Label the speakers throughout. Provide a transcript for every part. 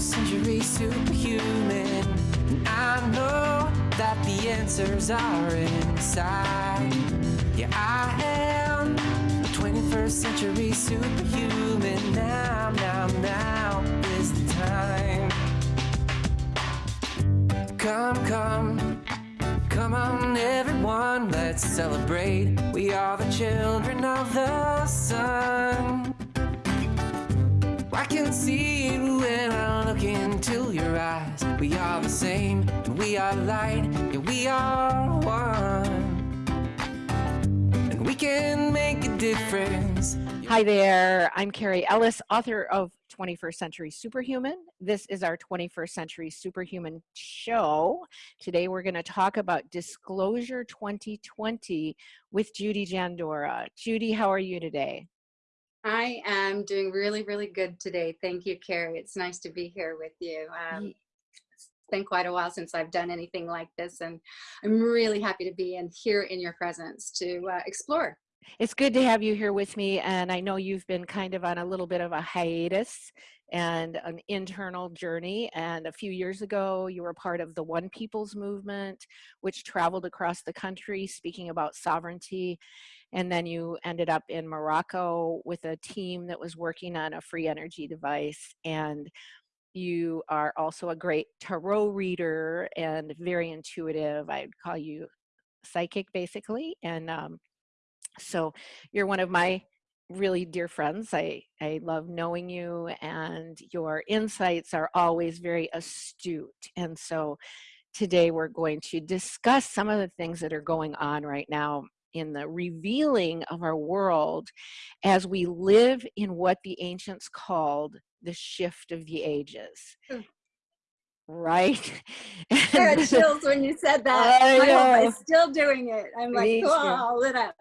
Speaker 1: 21st century superhuman. And I know that the answers are inside. Yeah, I am a 21st century superhuman. Now, now, now is the time. Come, come, come on, everyone, let's celebrate. We are the children of the sun. I can see We are the same, and we are light, yeah, we are one. And we can make a difference.
Speaker 2: Hi there, I'm Carrie Ellis, author of 21st Century Superhuman. This is our 21st Century Superhuman show. Today we're going to talk about Disclosure 2020 with Judy Jandora. Judy, how are you today?
Speaker 3: I am doing really, really good today. Thank you, Carrie. It's nice to be here with you. Um, it's been quite a while since I've done anything like this, and I'm really happy to be in here in your presence to uh, explore.
Speaker 2: It's good to have you here with me, and I know you've been kind of on a little bit of a hiatus and an internal journey. And a few years ago, you were part of the One People's Movement, which traveled across the country speaking about sovereignty and then you ended up in Morocco with a team that was working on a free energy device and you are also a great tarot reader and very intuitive i'd call you psychic basically and um, so you're one of my really dear friends i i love knowing you and your insights are always very astute and so today we're going to discuss some of the things that are going on right now in the revealing of our world as we live in what the ancients called the shift of the ages. Hmm. Right?
Speaker 3: I had chills when you said that. I know. I'm still doing it. I'm like, oh, lit up.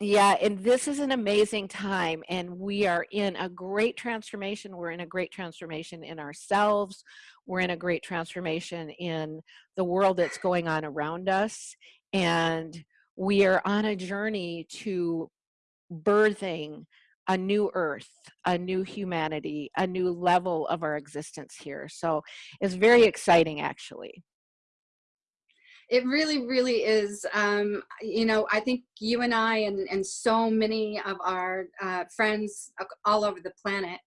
Speaker 2: Yeah, and this is an amazing time, and we are in a great transformation. We're in a great transformation in ourselves. We're in a great transformation in the world that's going on around us. And we are on a journey to birthing a new earth, a new humanity, a new level of our existence here. So it's very exciting actually.
Speaker 3: It really, really is. Um, you know, I think you and I and, and so many of our uh, friends all over the planet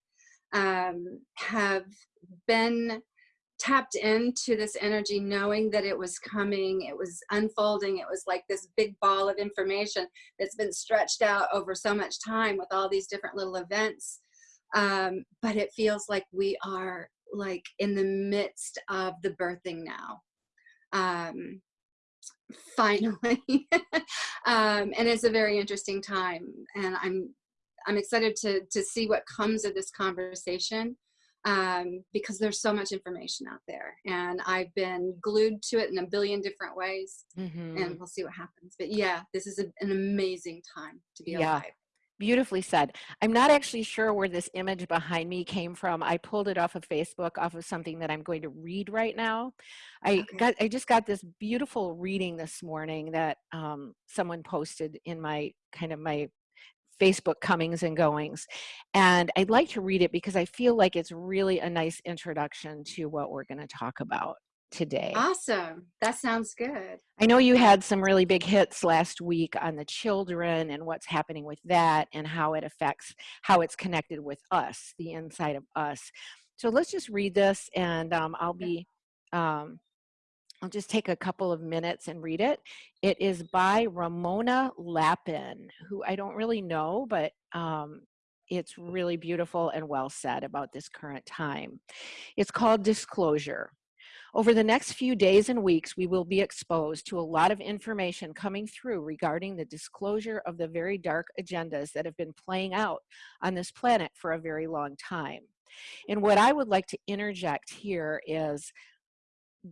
Speaker 3: um, have been tapped into this energy knowing that it was coming it was unfolding it was like this big ball of information that's been stretched out over so much time with all these different little events. Um, but it feels like we are like in the midst of the birthing now. Um, finally. Um, and it's a very interesting time and i'm i'm excited to to see what comes of this conversation um, because there's so much information out there and I've been glued to it in a billion different ways mm-hmm. and we'll see what happens. But yeah, this is a, an amazing time to be yeah. alive.
Speaker 2: Beautifully said. I'm not actually sure where this image behind me came from. I pulled it off of Facebook, off of something that I'm going to read right now. I okay. got, I just got this beautiful reading this morning that um, someone posted in my kind of my Facebook comings and goings. And I'd like to read it because I feel like it's really a nice introduction to what we're going to talk about today.
Speaker 3: Awesome. That sounds good.
Speaker 2: I know you had some really big hits last week on the children and what's happening with that and how it affects how it's connected with us, the inside of us. So let's just read this and um, I'll be um, I'll just take a couple of minutes and read it. It is by Ramona Lappin, who I don't really know, but um, it's really beautiful and well said about this current time. It's called Disclosure. Over the next few days and weeks, we will be exposed to a lot of information coming through regarding the disclosure of the very dark agendas that have been playing out on this planet for a very long time. And what I would like to interject here is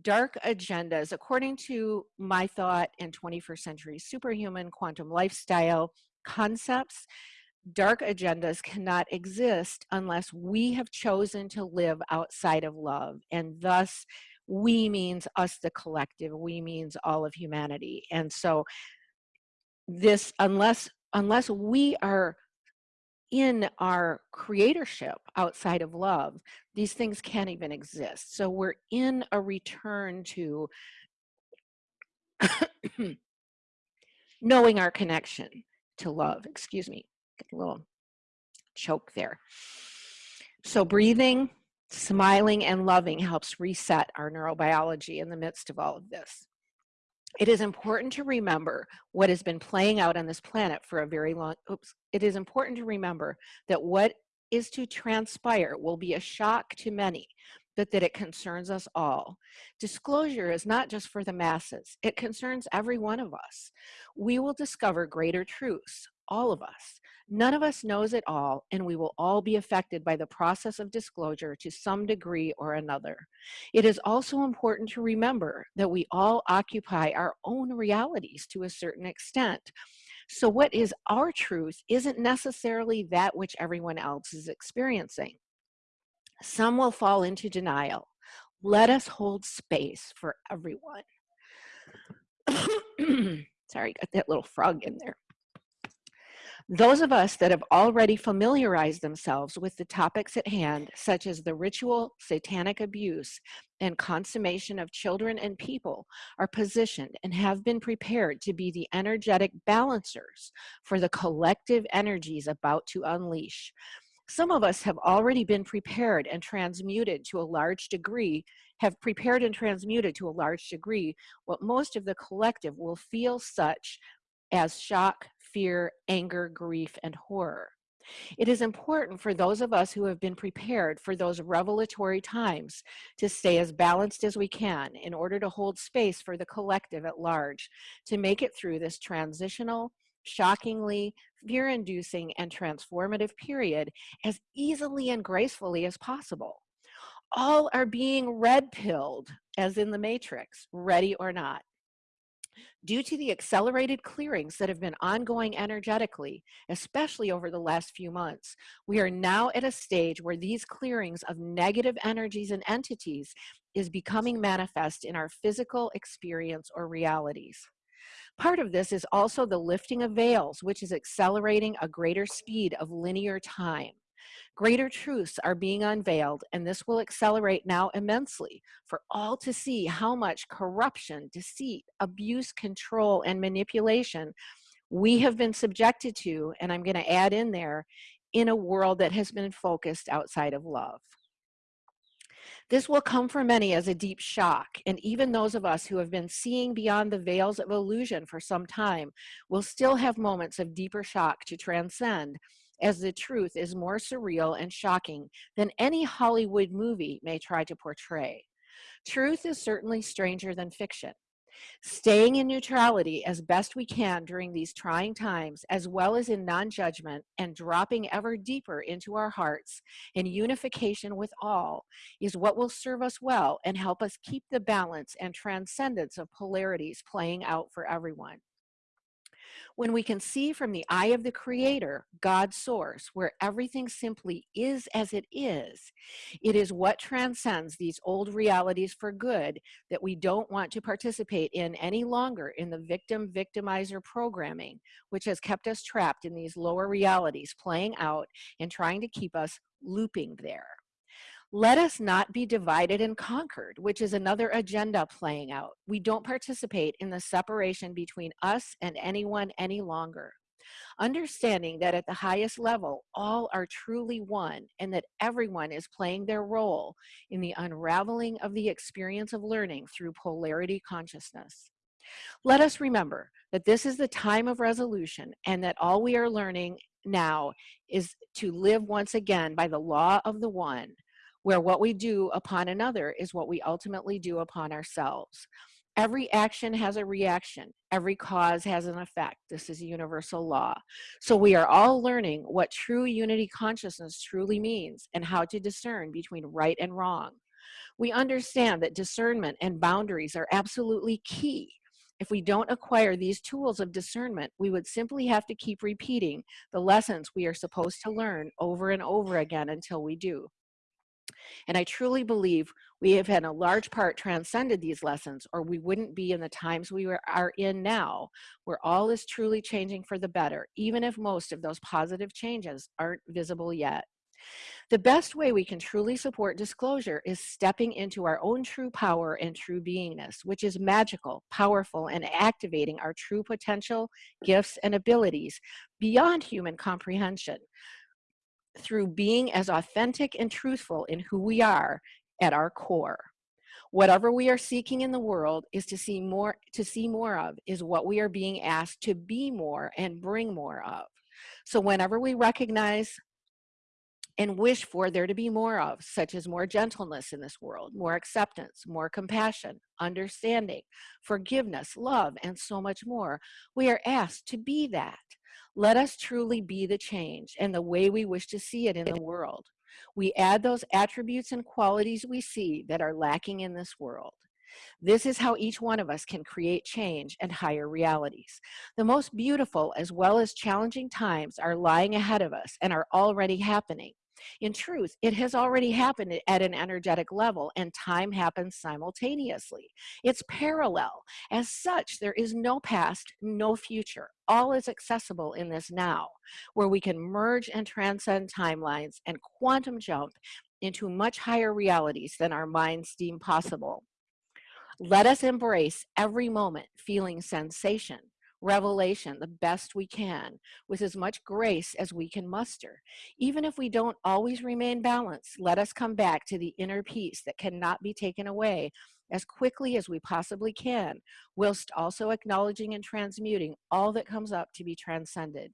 Speaker 2: dark agendas, according to my thought and 21st century superhuman quantum lifestyle concepts, dark agendas cannot exist unless we have chosen to live outside of love. And thus, we means us, the collective, we means all of humanity. And so, this, unless unless we are in our creatorship outside of love, these things can't even exist. So we're in a return to knowing our connection to love. Excuse me, a little choke there. So breathing, smiling, and loving helps reset our neurobiology in the midst of all of this. It is important to remember what has been playing out on this planet for a very long, oops, it is important to remember that what is to transpire will be a shock to many, but that it concerns us all. Disclosure is not just for the masses, it concerns every one of us. We will discover greater truths, all of us. None of us knows it all, and we will all be affected by the process of disclosure to some degree or another. It is also important to remember that we all occupy our own realities to a certain extent. So what is our truth isn't necessarily that which everyone else is experiencing. Some will fall into denial. Let us hold space for everyone. Sorry, got that little frog in there. Those of us that have already familiarized themselves with the topics at hand, such as the ritual, satanic abuse, and consummation of children and people, are positioned and have been prepared to be the energetic balancers for the collective energies about to unleash. Some of us have already been prepared and transmuted to a large degree, have prepared and transmuted to a large degree what most of the collective will feel such as shock, fear, anger, grief, and horror. It is important for those of us who have been prepared for those revelatory times to stay as balanced as we can in order to hold space for the collective at large to make it through this transitional, shockingly, fear-inducing, and transformative period as easily and gracefully as possible. All are being red-pilled, as in the Matrix, ready or not. Due to the accelerated clearings that have been ongoing energetically, especially over the last few months, we are now at a stage where these clearings of negative energies and entities is becoming manifest in our physical experience or realities. Part of this is also the lifting of veils, which is accelerating a greater speed of linear time. Greater truths are being unveiled, and this will accelerate now immensely for all to see how much corruption, deceit, abuse, control, and manipulation we have been subjected to, and I'm going to add in there, in a world that has been focused outside of love. This will come for many as a deep shock, and even those of us who have been seeing beyond the veils of illusion for some time will still have moments of deeper shock to transcend as the truth is more surreal and shocking than any Hollywood movie may try to portray. Truth is certainly stranger than fiction. Staying in neutrality as best we can during these trying times, as well as in non-judgment and dropping ever deeper into our hearts in unification with all, is what will serve us well and help us keep the balance and transcendence of polarities playing out for everyone when we can see from the eye of the creator, God's source, where everything simply is as it is, it is what transcends these old realities for good that we don't want to participate in any longer in the victim victimizer programming, which has kept us trapped in these lower realities playing out and trying to keep us looping there. Let us not be divided and conquered, which is another agenda playing out. We don't participate in the separation between us and anyone any longer. Understanding that at the highest level, all are truly one and that everyone is playing their role in the unraveling of the experience of learning through polarity consciousness. Let us remember that this is the time of resolution and that all we are learning now is to live once again by the law of the one, where what we do upon another is what we ultimately do upon ourselves. Every action has a reaction. Every cause has an effect. This is a universal law. So we are all learning what true unity consciousness truly means and how to discern between right and wrong. We understand that discernment and boundaries are absolutely key. If we don't acquire these tools of discernment, we would simply have to keep repeating the lessons we are supposed to learn over and over again until we do. And I truly believe we have in a large part transcended these lessons or we wouldn't be in the times we are in now where all is truly changing for the better, even if most of those positive changes aren't visible yet. The best way we can truly support disclosure is stepping into our own true power and true beingness, which is magical, powerful, and activating our true potential, gifts, and abilities beyond human comprehension through being as authentic and truthful in who we are at our core. Whatever we are seeking in the world is to see more to see more of is what we are being asked to be more and bring more of. So whenever we recognize and wish for there to be more of, such as more gentleness in this world, more acceptance, more compassion, understanding, forgiveness, love, and so much more. We are asked to be that. Let us truly be the change and the way we wish to see it in the world. We add those attributes and qualities we see that are lacking in this world. This is how each one of us can create change and higher realities. The most beautiful as well as challenging times are lying ahead of us and are already happening. In truth, it has already happened at an energetic level and time happens simultaneously. It's parallel. As such, there is no past, no future. All is accessible in this now, where we can merge and transcend timelines and quantum jump into much higher realities than our minds deem possible. Let us embrace every moment feeling sensation, revelation the best we can with as much grace as we can muster. Even if we don't always remain balanced, let us come back to the inner peace that cannot be taken away as quickly as we possibly can, whilst also acknowledging and transmuting all that comes up to be transcended.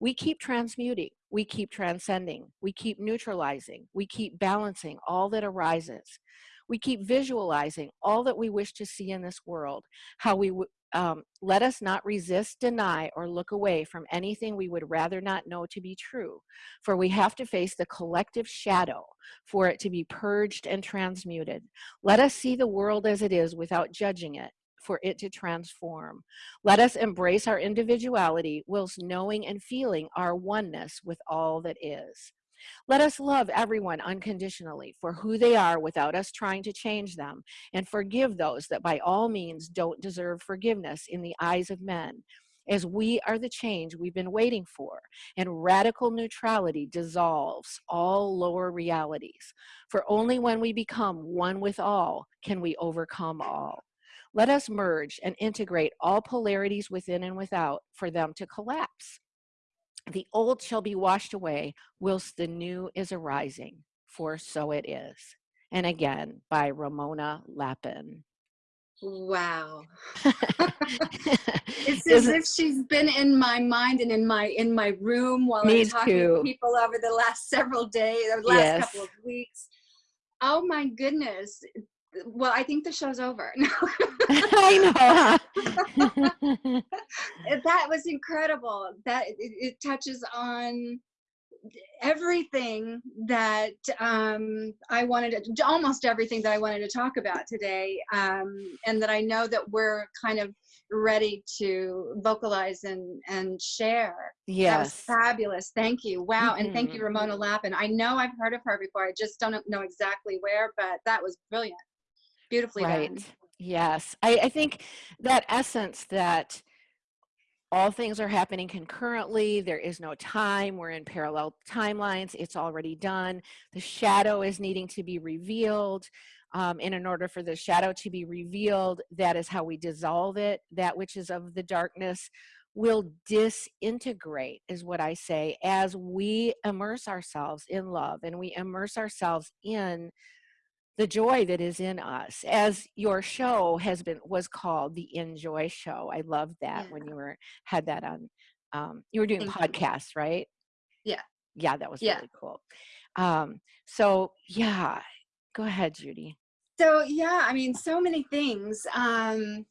Speaker 2: We keep transmuting, we keep transcending, we keep neutralizing, we keep balancing all that arises. We keep visualizing all that we wish to see in this world, how we um, let us not resist, deny, or look away from anything we would rather not know to be true, for we have to face the collective shadow for it to be purged and transmuted. Let us see the world as it is without judging it, for it to transform. Let us embrace our individuality whilst knowing and feeling our oneness with all that is. Let us love everyone unconditionally for who they are without us trying to change them and forgive those that by all means don't deserve forgiveness in the eyes of men as we are the change we've been waiting for, and radical neutrality dissolves all lower realities. For only when we become one with all can we overcome all. Let us merge and integrate all polarities within and without for them to collapse. The old shall be washed away, whilst the new is arising, for so it is. And again, by Ramona lappin
Speaker 3: Wow. it's as if she's been in my mind and in my in my room while I'm talking too. to people over the last several days, or last yes. couple of weeks. Oh my goodness well, I think the show's over.
Speaker 2: I
Speaker 3: know. that was incredible. That it, it, touches on everything that um, I wanted to, almost everything that I wanted to talk about today, um, and that I know that we're kind of ready to vocalize and and share.
Speaker 2: Yes,
Speaker 3: that was fabulous. Thank you. Wow, and thank you, mm-hmm. Ramona Lappin. I know I've heard of her before. I just don't know exactly where, but that was brilliant beautifully right. done.
Speaker 2: Yes, I, I think that essence that all things are happening concurrently. There is no time. We're in parallel timelines. It's already done. The shadow is needing to be revealed. Um, and in order for the shadow to be revealed, that is how we dissolve it. That which is of the darkness will disintegrate, is what I say, as we immerse ourselves in love and we immerse ourselves in the joy that is in us as your show has been was called the enjoy show i love that yeah. when you were had that on um, you were doing Thank podcasts you. right
Speaker 3: yeah
Speaker 2: yeah that was yeah. really cool um, so yeah go ahead judy
Speaker 3: so yeah i mean so many things um,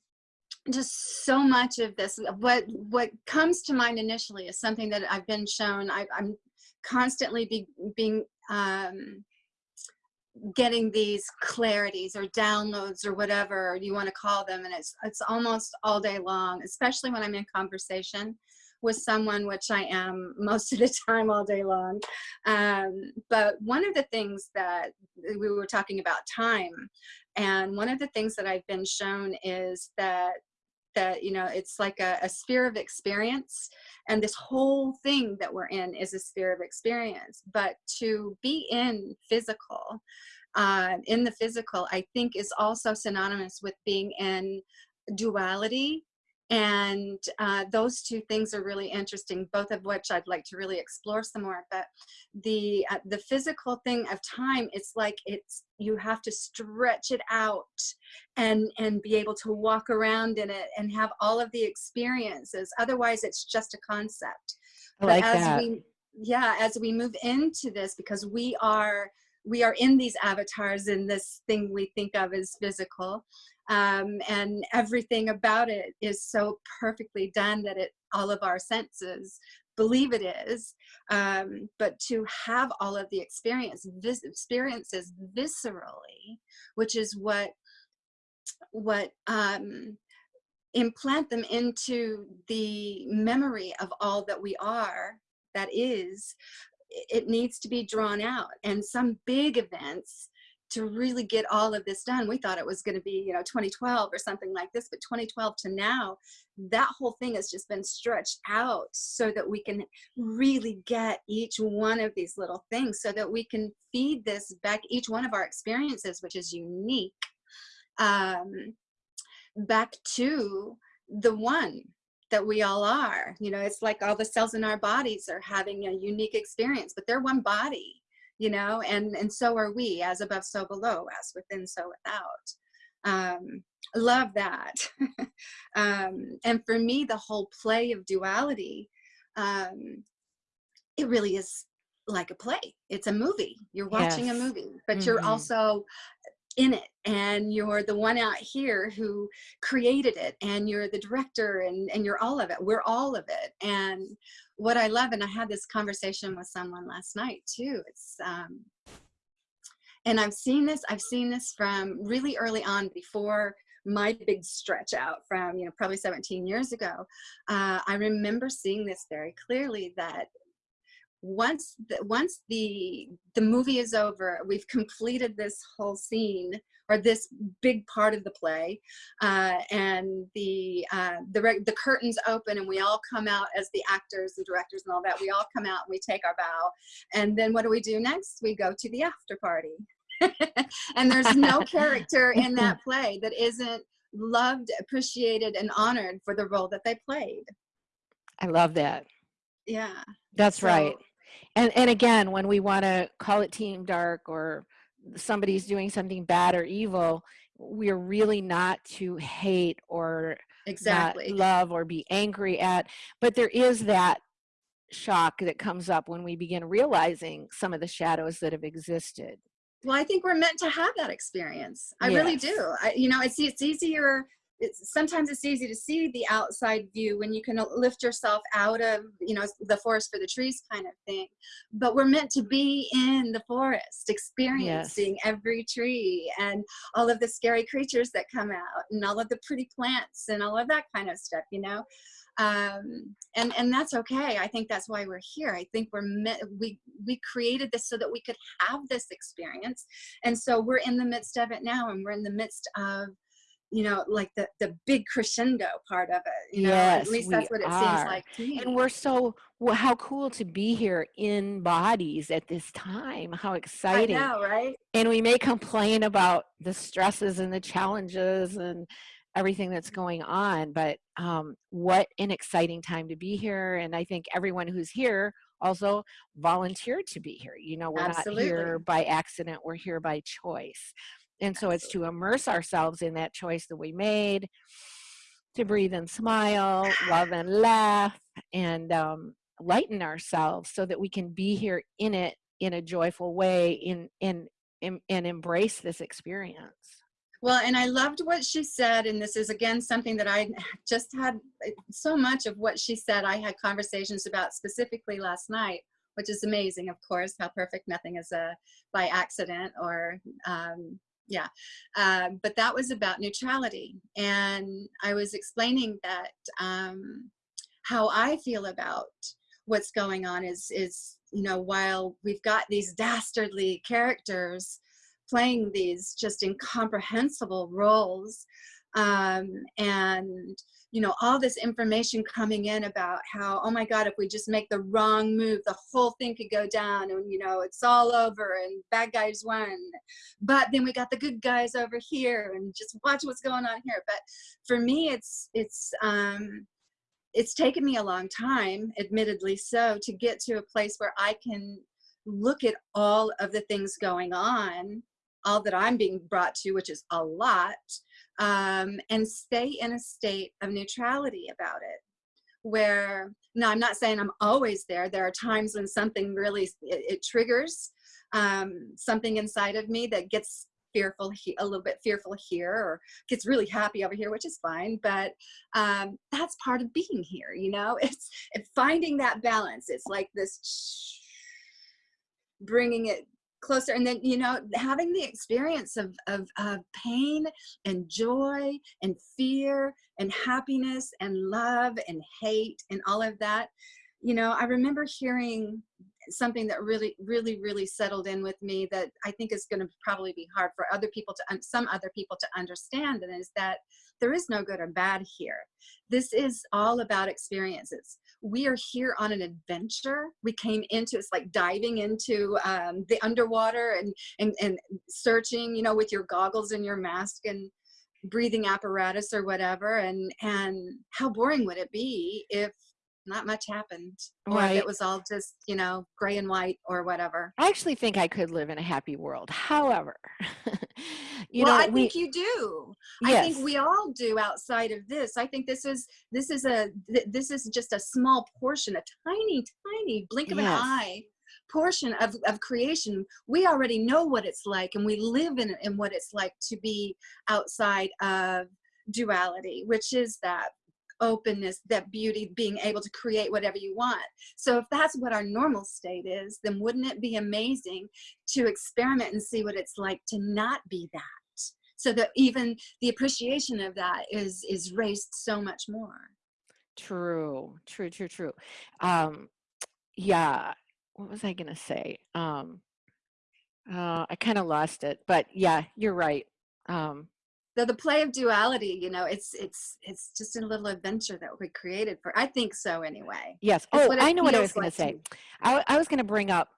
Speaker 3: just so much of this what what comes to mind initially is something that i've been shown I, am constantly be, being um, getting these clarities or downloads or whatever you want to call them and it's it's almost all day long especially when i'm in conversation with someone, which I am most of the time all day long. Um, but one of the things that we were talking about time, and one of the things that I've been shown is that that you know it's like a, a sphere of experience and this whole thing that we're in is a sphere of experience. But to be in physical uh, in the physical i think is also synonymous with being in duality and uh, those two things are really interesting both of which i'd like to really explore some more but the uh, the physical thing of time it's like it's you have to stretch it out and and be able to walk around in it and have all of the experiences otherwise it's just a concept
Speaker 2: I like
Speaker 3: but as
Speaker 2: that.
Speaker 3: we yeah as we move into this because we are we are in these avatars in this thing we think of as physical um, and everything about it is so perfectly done that it all of our senses believe it is. Um, but to have all of the experience vis experiences viscerally which is what what um, implant them into the memory of all that we are that is it needs to be drawn out and some big events to really get all of this done. We thought it was going to be, you know, 2012 or something like this, but 2012 to now, that whole thing has just been stretched out so that we can really get each one of these little things so that we can feed this back, each one of our experiences, which is unique, um, back to the one that we all are. You know, it's like all the cells in our bodies are having a unique experience, but they're one body you know, and, and so are we, as above, so below, as within, so without. Um, love that. um, and for me, the whole play of duality, um, it really is like a play. It's a movie. You're watching yes. a movie, but mm -hmm. you're mm-hmm. also in it and you're the one out here who created it and you're the director and, and you're all of it. We're all of it. And what I love, and I had this conversation with someone last night too, it's, um, and I've seen this, I've seen this from really early on before my big stretch out from, you know, probably 17 years ago. Uh, I remember seeing this very clearly that once the, once the the movie is over we've completed this whole scene or this big part of the play uh, and the uh, the the curtains open and we all come out as the actors and directors and all that we all come out and we take our bow. And then what do we do next? We go to the after party. And there's no character in that play that isn't loved appreciated and honored for the role that they played.
Speaker 2: I love that.
Speaker 3: Yeah.
Speaker 2: That's so, right and and again when we want to call it team dark or somebody's doing something bad or evil we're really not to hate or
Speaker 3: exactly.
Speaker 2: love or be angry at but there is that shock that comes up when we begin realizing some of the shadows that have existed.
Speaker 3: Well i think we're meant to have that experience. I yes. really do. I, you know it's, it's easier it's sometimes it's easy to see the outside view when you can lift yourself out of you know the forest for the trees kind of thing. But we're meant to be in the forest experiencing yes. every tree and all of the scary creatures that come out and all of the pretty plants and all of that kind of stuff you know? Um, and and that's okay. I think that's why we're here. I think we're meant we we created this so that we could have this experience. And so we're in the midst of it now and we're in the midst of you know, like the, the big crescendo part of it. You know,
Speaker 2: yes,
Speaker 3: at least that's what it
Speaker 2: are.
Speaker 3: seems like to
Speaker 2: me. And we're so, well, how cool to be here in bodies at this time. How exciting.
Speaker 3: I know, right?
Speaker 2: And we may complain about the stresses and the challenges and everything that's going on, but um, what an exciting time to be here. And I think everyone who's here also volunteered to be here. You know, we're Absolutely. not here by accident, we're here by choice. And so it's to immerse ourselves in that choice that we made, to breathe and smile, love and laugh, and um, lighten ourselves so that we can be here in it in a joyful way in, in, in, and embrace this experience.
Speaker 3: Well, and I loved what she said, and this is again something that I just had eh, so much of what she said. I had conversations about specifically last night, which is amazing, of course, how perfect nothing is a uh, by accident or um, yeah um, but that was about neutrality and i was explaining that um, how I feel about what's going on is is you know while we've got these dastardly characters playing these just incomprehensible roles um, and you know all this information coming in about how oh my god if we just make the wrong move the whole thing could go down and you know it's all over and bad guys won. But then we got the good guys over here and just watch what's going on here. But for me it's it's um it's taken me a long time admittedly so to get to a place where i can look at all of the things going on all that i'm being brought to which is a lot um, and stay in a state of neutrality about it. Where no i'm not saying i'm always there. There are times when something really it, it triggers um, something inside of me that gets fearful a little bit fearful here or gets really happy over here which is fine but um, that's part of being here you know? It's, it's finding that balance. It's like this bringing it closer and then you know having the experience of, of, of pain and joy and fear and happiness and love and hate and all of that you know i remember hearing something that really really really settled in with me that i think is going to probably be hard for other people to some other people to understand and is that there is no good or bad here. This is all about experiences we are here on an adventure. We came into it's like diving into um, the underwater and, and and searching, you know, with your goggles and your mask and breathing apparatus or whatever. And and how boring would it be if not much happened or right. it was all just you know gray and white or whatever
Speaker 2: i actually think i could live in a happy world however
Speaker 3: you well, know i we, think you do yes. i think we all do outside of this i think this is this is a this is just a small portion a tiny tiny blink of yes. an eye portion of, of creation we already know what it's like and we live in, in what it's like to be outside of duality which is that openness, that beauty, being able to create whatever you want. So if that's what our normal state is, then wouldn't it be amazing to experiment and see what it's like to not be that? So that even the appreciation of that is is raised so much more.
Speaker 2: True, true, true, true. Um, yeah, what was I gonna say? Um, uh, I kind of lost it, but yeah, you're right. Um,
Speaker 3: the, the play of duality you know it's it's it's just a little adventure that we created for i think so anyway.
Speaker 2: Yes. Oh i know what i was going like to say I, I was going to bring up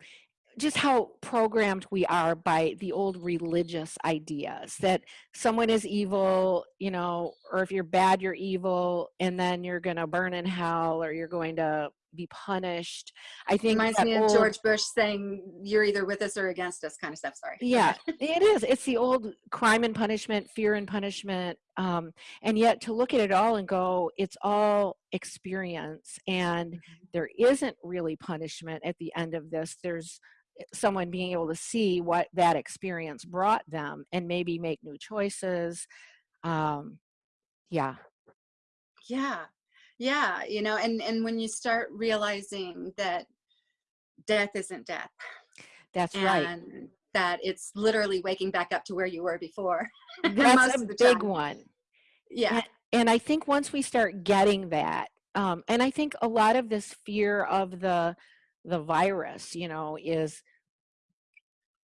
Speaker 2: just how programmed we are by the old religious ideas that someone is evil, you know, or if you're bad, you're evil, and then you're going to burn in hell or you're going to be punished. I think
Speaker 3: reminds me of George Bush saying, "You're either with us or against us," kind of stuff. Sorry.
Speaker 2: Yeah, it is. It's the old crime and punishment, fear and punishment, um, and yet to look at it all and go, it's all experience, and mm-hmm. there isn't really punishment at the end of this. There's eh, someone being able to see what that experience brought them and maybe make new choices. Um, yeah.
Speaker 3: Yeah, yeah you know and and when you start realizing that death isn't death
Speaker 2: that's
Speaker 3: and
Speaker 2: right
Speaker 3: that it's literally waking back up to where you were before
Speaker 2: that's a big time. one.
Speaker 3: Yeah.
Speaker 2: And, and, i think once we start getting that um, and i think a lot of this fear of the the virus you know is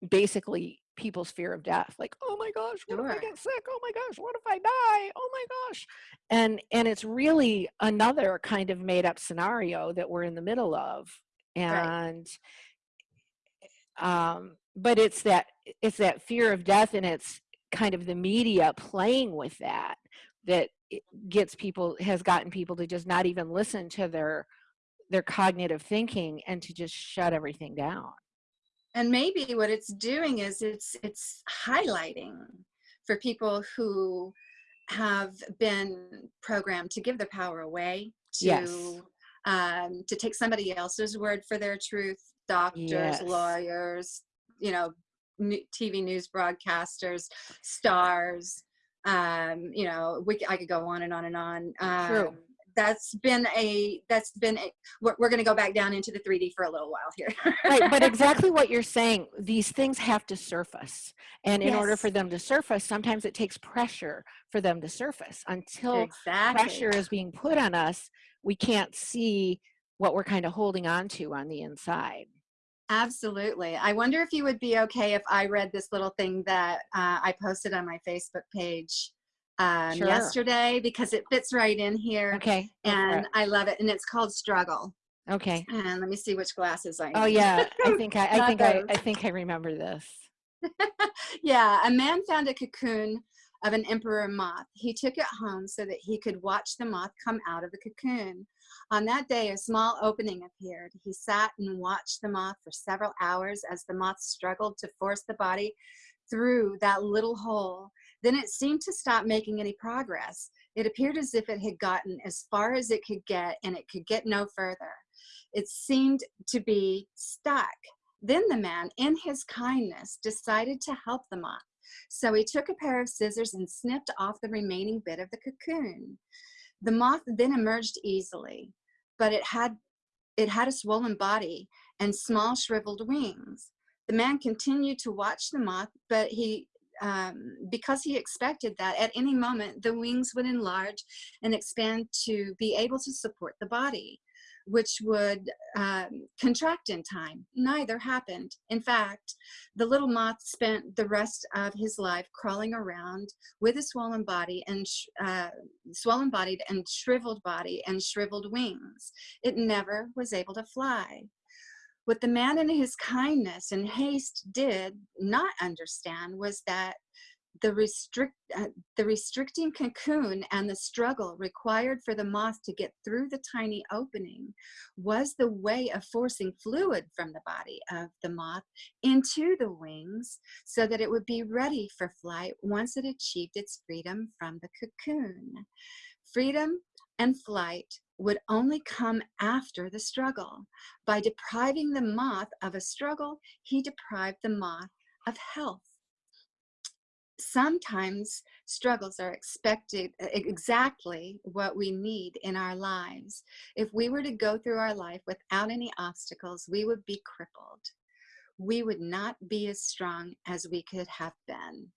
Speaker 2: basically people's fear of death like oh my gosh what sure. if i get sick oh my gosh what if i die oh my gosh and and it's really another kind of made up scenario that we're in the middle of and right. um but it's that it's that fear of death and it's kind of the media playing with that that gets people has gotten people to just not even listen to their their cognitive thinking and to just shut everything down
Speaker 3: and maybe what it's doing is it's it's highlighting for people who have been programmed to give their power away to
Speaker 2: yes.
Speaker 3: um, to take somebody else's word for their truth doctors yes. lawyers you know tv news broadcasters stars um, you know we, i could go on and on and on um,
Speaker 2: True.
Speaker 3: That's been a that's been a, we're, we're going to go back down into the 3d for a little while here
Speaker 2: right but exactly what you're saying these things have to surface and in
Speaker 3: yes.
Speaker 2: order for them to surface sometimes it takes pressure for them to surface until
Speaker 3: exactly.
Speaker 2: pressure is being put on us we can't see what we're kind of holding on to on the inside
Speaker 3: Absolutely. I wonder if you would be okay if I read this little thing that uh, I posted on my Facebook page um,
Speaker 2: Sure.
Speaker 3: yesterday because it fits right in here
Speaker 2: okay
Speaker 3: and. I love it. And it's called Struggle.
Speaker 2: okay
Speaker 3: And let me see which glasses I
Speaker 2: oh yeah i think i, I think I. I think i remember this
Speaker 3: yeah, a man found a cocoon of an emperor moth. He took it home so that he could watch the moth come out of the cocoon. On that day, a small opening appeared. He sat and watched the moth for several hours as the moth struggled to force the body through that little hole. Then it seemed to stop making any progress. It appeared as if it had gotten as far as it could get and it could get no further. It seemed to be stuck. Then the man, in his kindness, decided to help the moth. So he took a pair of scissors and snipped off the remaining bit of the cocoon. The moth then emerged easily, but it had it had a swollen body and small shriveled wings. The man continued to watch the moth, but he um, because he expected that at any moment the wings would enlarge and expand to be able to support the body which would um, contract in time. Neither happened. In fact, the little moth spent the rest of his life crawling around with a swollen body and uh, swollen bodied and shriveled body and shriveled wings. It never was able to fly. What the man in his kindness and haste did not understand was that the restrict uh, the restricting cocoon and the struggle required for the moth to get through the tiny opening was the way of forcing fluid from the body of the moth into the wings so that it would be ready for flight once it achieved its freedom from the cocoon. Freedom and flight would only come after the struggle by depriving the moth of a struggle he deprived the moth of health sometimes struggles are expected exactly what we need in our lives. If we were to go through our life without any obstacles, we would be crippled. We would not be as strong as we could have been.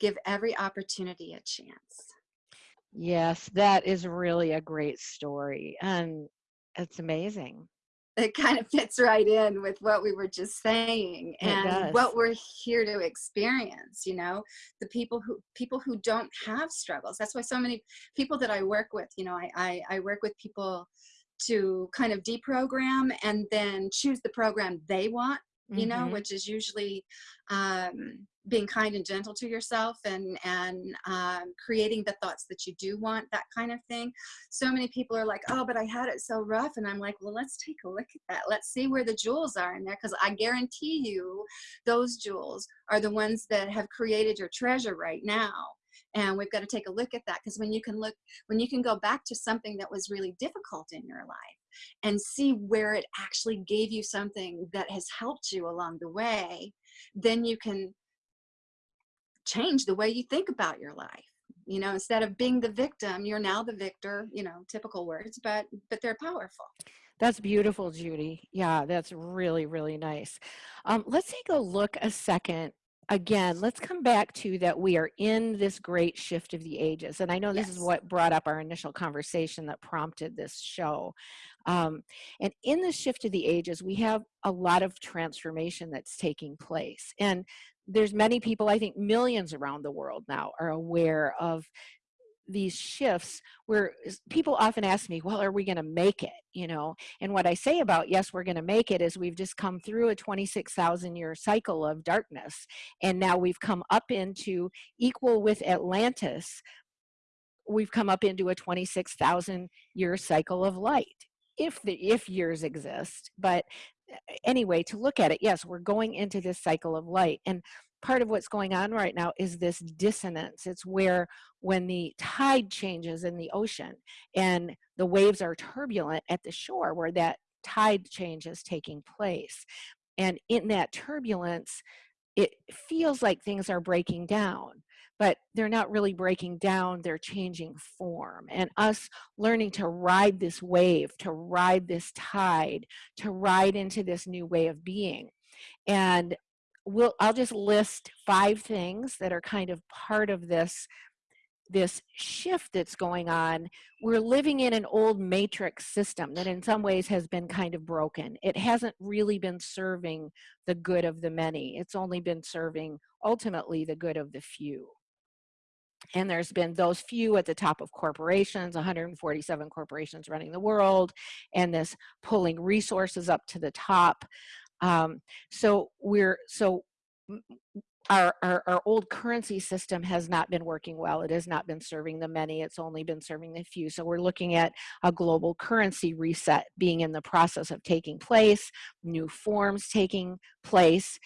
Speaker 3: Give every opportunity a chance.
Speaker 2: Yes that is really a great story and it's amazing.
Speaker 3: It kind of fits right in with what we were just saying and what we're here to experience, you know, the people who people who don't have struggles. That's why so many people that I work with, you know, I, I, I work with people to kind of deprogram and then choose the program they want you know
Speaker 2: Mhm.
Speaker 3: which is usually um, being kind and gentle to yourself and and um, creating the thoughts that you do want that kind of thing so many people are like oh but i had it so rough and i'm like well let's take a look at that let's see where the jewels are in there because i guarantee you those jewels are the ones that have created your treasure right now and we've got to take a look at that because when you can look when you can go back to something that was really difficult in your life and see where it actually gave you something that has helped you along the way, then you can change the way you think about your life. You know, instead of being the victim, you're now the victor, you know, typical words, but but they're powerful.
Speaker 2: That's beautiful, Judy. Yeah, that's really, really nice. Um, let's take a look a second. Again, let's come back to that we are in this great shift of the ages. And I know this is what brought up our initial conversation that prompted this show. Um, and in the shift of the ages, we have a lot of transformation that's taking place. And there's many people, I think millions around the world now are aware of these shifts where people often ask me well are we going to make it? you know? And what i say about yes we're going to make it is we've just come through a 26000 year cycle of darkness and now we've come up into equal with atlantis we've come up into a 26000 year cycle of light if the if years exist. But anyway to look at it yes we're going into this cycle of light and part of what's going on right now is this dissonance. It's where when the tide changes in the ocean and the waves are turbulent at the shore where that tide change is taking place and in that turbulence it feels like things are breaking down but they're not really breaking down, they're changing form. And us learning to ride this wave, to ride this tide, to ride into this new way of being. And we'll, I'll just list five things that are kind of part of this this shift that's going on, we're living in an old matrix system that in some ways has been kind of broken. It hasn't really been serving the good of the many. It's only been serving ultimately the good of the few. And there's been those few at the top of corporations, 147 corporations running the world, and this pulling resources up to the top. Um, so we're, so our, our, our, old currency system has not been working well. It has not been serving the many. It's only been serving the few. So we're looking at a global currency reset being in the process of taking place, new forms taking place,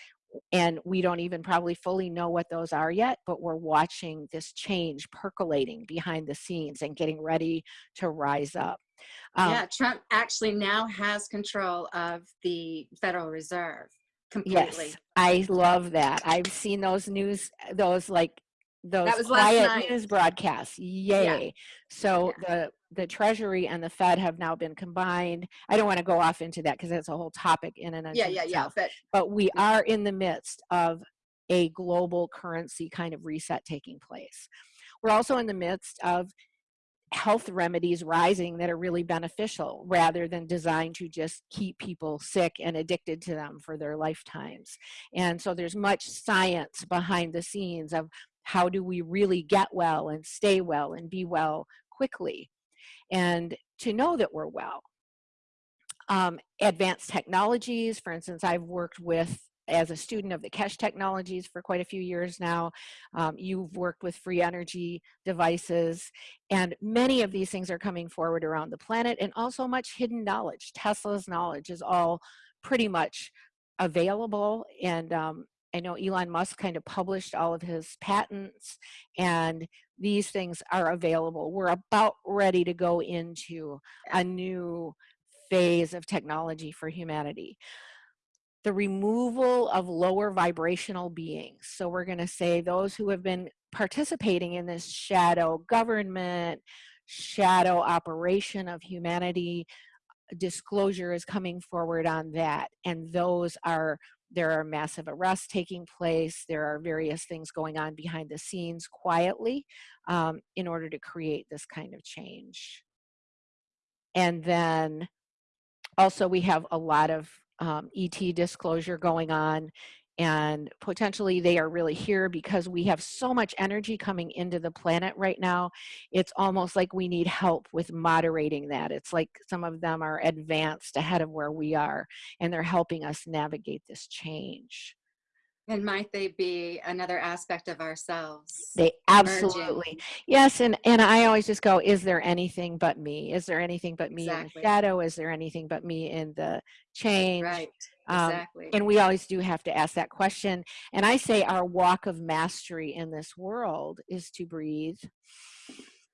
Speaker 2: and we don't even probably fully know what those are yet, but we're watching this change percolating behind the scenes and getting ready to rise up.
Speaker 3: Um, yeah, Trump actually now has control of the Federal Reserve completely.
Speaker 2: Yes, I love that. I've seen those news, those like those quiet news broadcasts. Yay! Yeah. So yeah. the the Treasury and the Fed have now been combined. I don't want to go off into that because that's a whole topic in and of
Speaker 3: yeah, yeah, itself.
Speaker 2: yeah. But, but we mm-hmm. are in the midst of a global currency kind of reset taking place. We're also in the midst of health remedies rising that are really beneficial rather than designed to just keep people sick and addicted to them for their lifetimes. And so there's much science behind the scenes of how do we really get well and stay well and be well quickly and to know that we're well. Um, advanced technologies, for instance, I've worked with as a student of the Keshe technologies for quite a few years now. Um, you've worked with free energy devices, and many of these things are coming forward around the planet, and also much hidden knowledge. Tesla's knowledge is all pretty much available, and um, I know Elon Musk kind of published all of his patents, and these things are available. We're about ready to go into a new phase of technology for humanity the removal of lower vibrational beings. So we're going to say those who have been participating in this shadow government, shadow operation of humanity, disclosure is coming forward on that. And those are, there are massive arrests taking place. There are various things going on behind the scenes quietly um, in order to create this kind of change. And then also we have a lot of um, ET disclosure going on and potentially they are really here because we have so much energy coming into the planet right now. It's almost like we need help with moderating that. It's like some of them are advanced ahead of where we are and they're helping us navigate this change
Speaker 3: and might they be another aspect of ourselves?
Speaker 2: They absolutely, emerging? yes. And and I always just go, is there anything but me? Is there anything but me exactly. in the shadow? Is there anything but me in the change?
Speaker 3: Right. Um, exactly.
Speaker 2: and we always do have to ask that question. And I say our walk of mastery in this world is to breathe,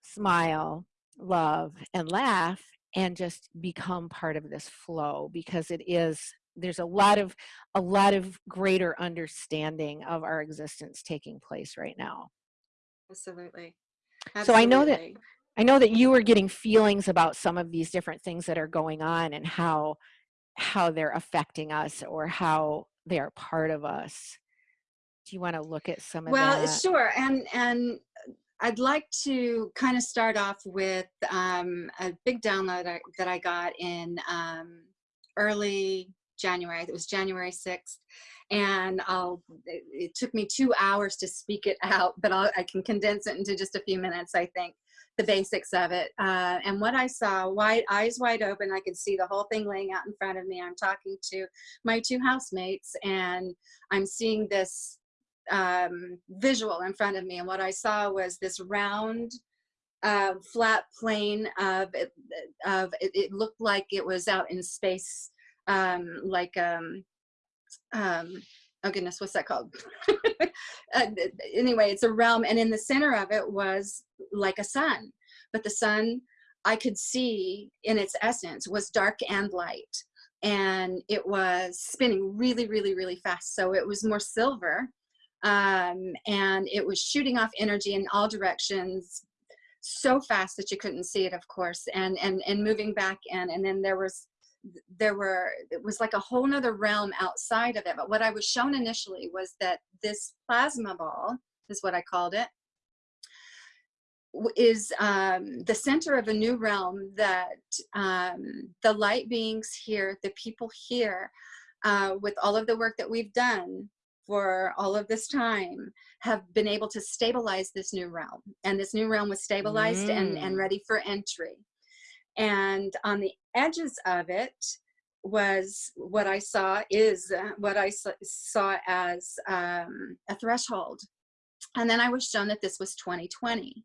Speaker 2: smile, love, and laugh, and just become part of this flow because it is there's a lot of a lot of greater understanding of our existence taking place right now
Speaker 3: absolutely,
Speaker 2: absolutely. so i know that i know that you were getting feelings about some of these different things that are going on and how how they're affecting us or how they are part of us do you want to look at some of that?
Speaker 3: well
Speaker 2: that?
Speaker 3: sure and and I'd like to kind of start off with um, a big download that I got in um, early January. It was January 6th. And I'll, it took me two hours to speak it out, but I'll, I can condense it into just a few minutes, I think, the basics of it. Uh, and what I saw, wide, eyes wide open, I could see the whole thing laying out in front of me. I'm talking to my two housemates and I'm seeing this um, visual in front of me. And what I saw was this round, uh, flat plane of, of it, it looked like it was out in space um, like, um, um, oh goodness, what's that called? uh, anyway, it's a realm, and in the center of it was like a sun, but the sun I could see in its essence was dark and light, and it was spinning really, really, really fast. So it was more silver um, and it was shooting off energy in all directions so fast that you couldn't see it of course and and and moving back in and then there was there were it was like a whole nother realm outside of it but what i was shown initially was that this plasma ball is what i called it is um, the center of a new realm that um, the light beings here the people here uh, with all of the work that we've done for all of this time have been able to stabilize this new realm and this new realm was stabilized mm. and, and mm. ready for entry and on the edges of it was what I saw is uh, what I saw as um, a threshold. And then I was shown that this was 2020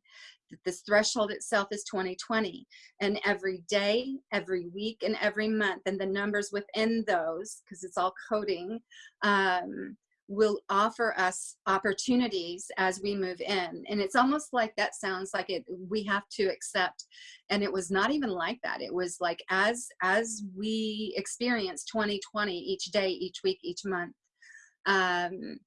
Speaker 3: that this threshold itself is 2020 and every day every week and every month and the numbers within those because it's all coding um, will offer us opportunities as we move in. And it's almost like that sounds like it we have to accept and it was not even like that. It was like as as we experience 2020 each day each week each month um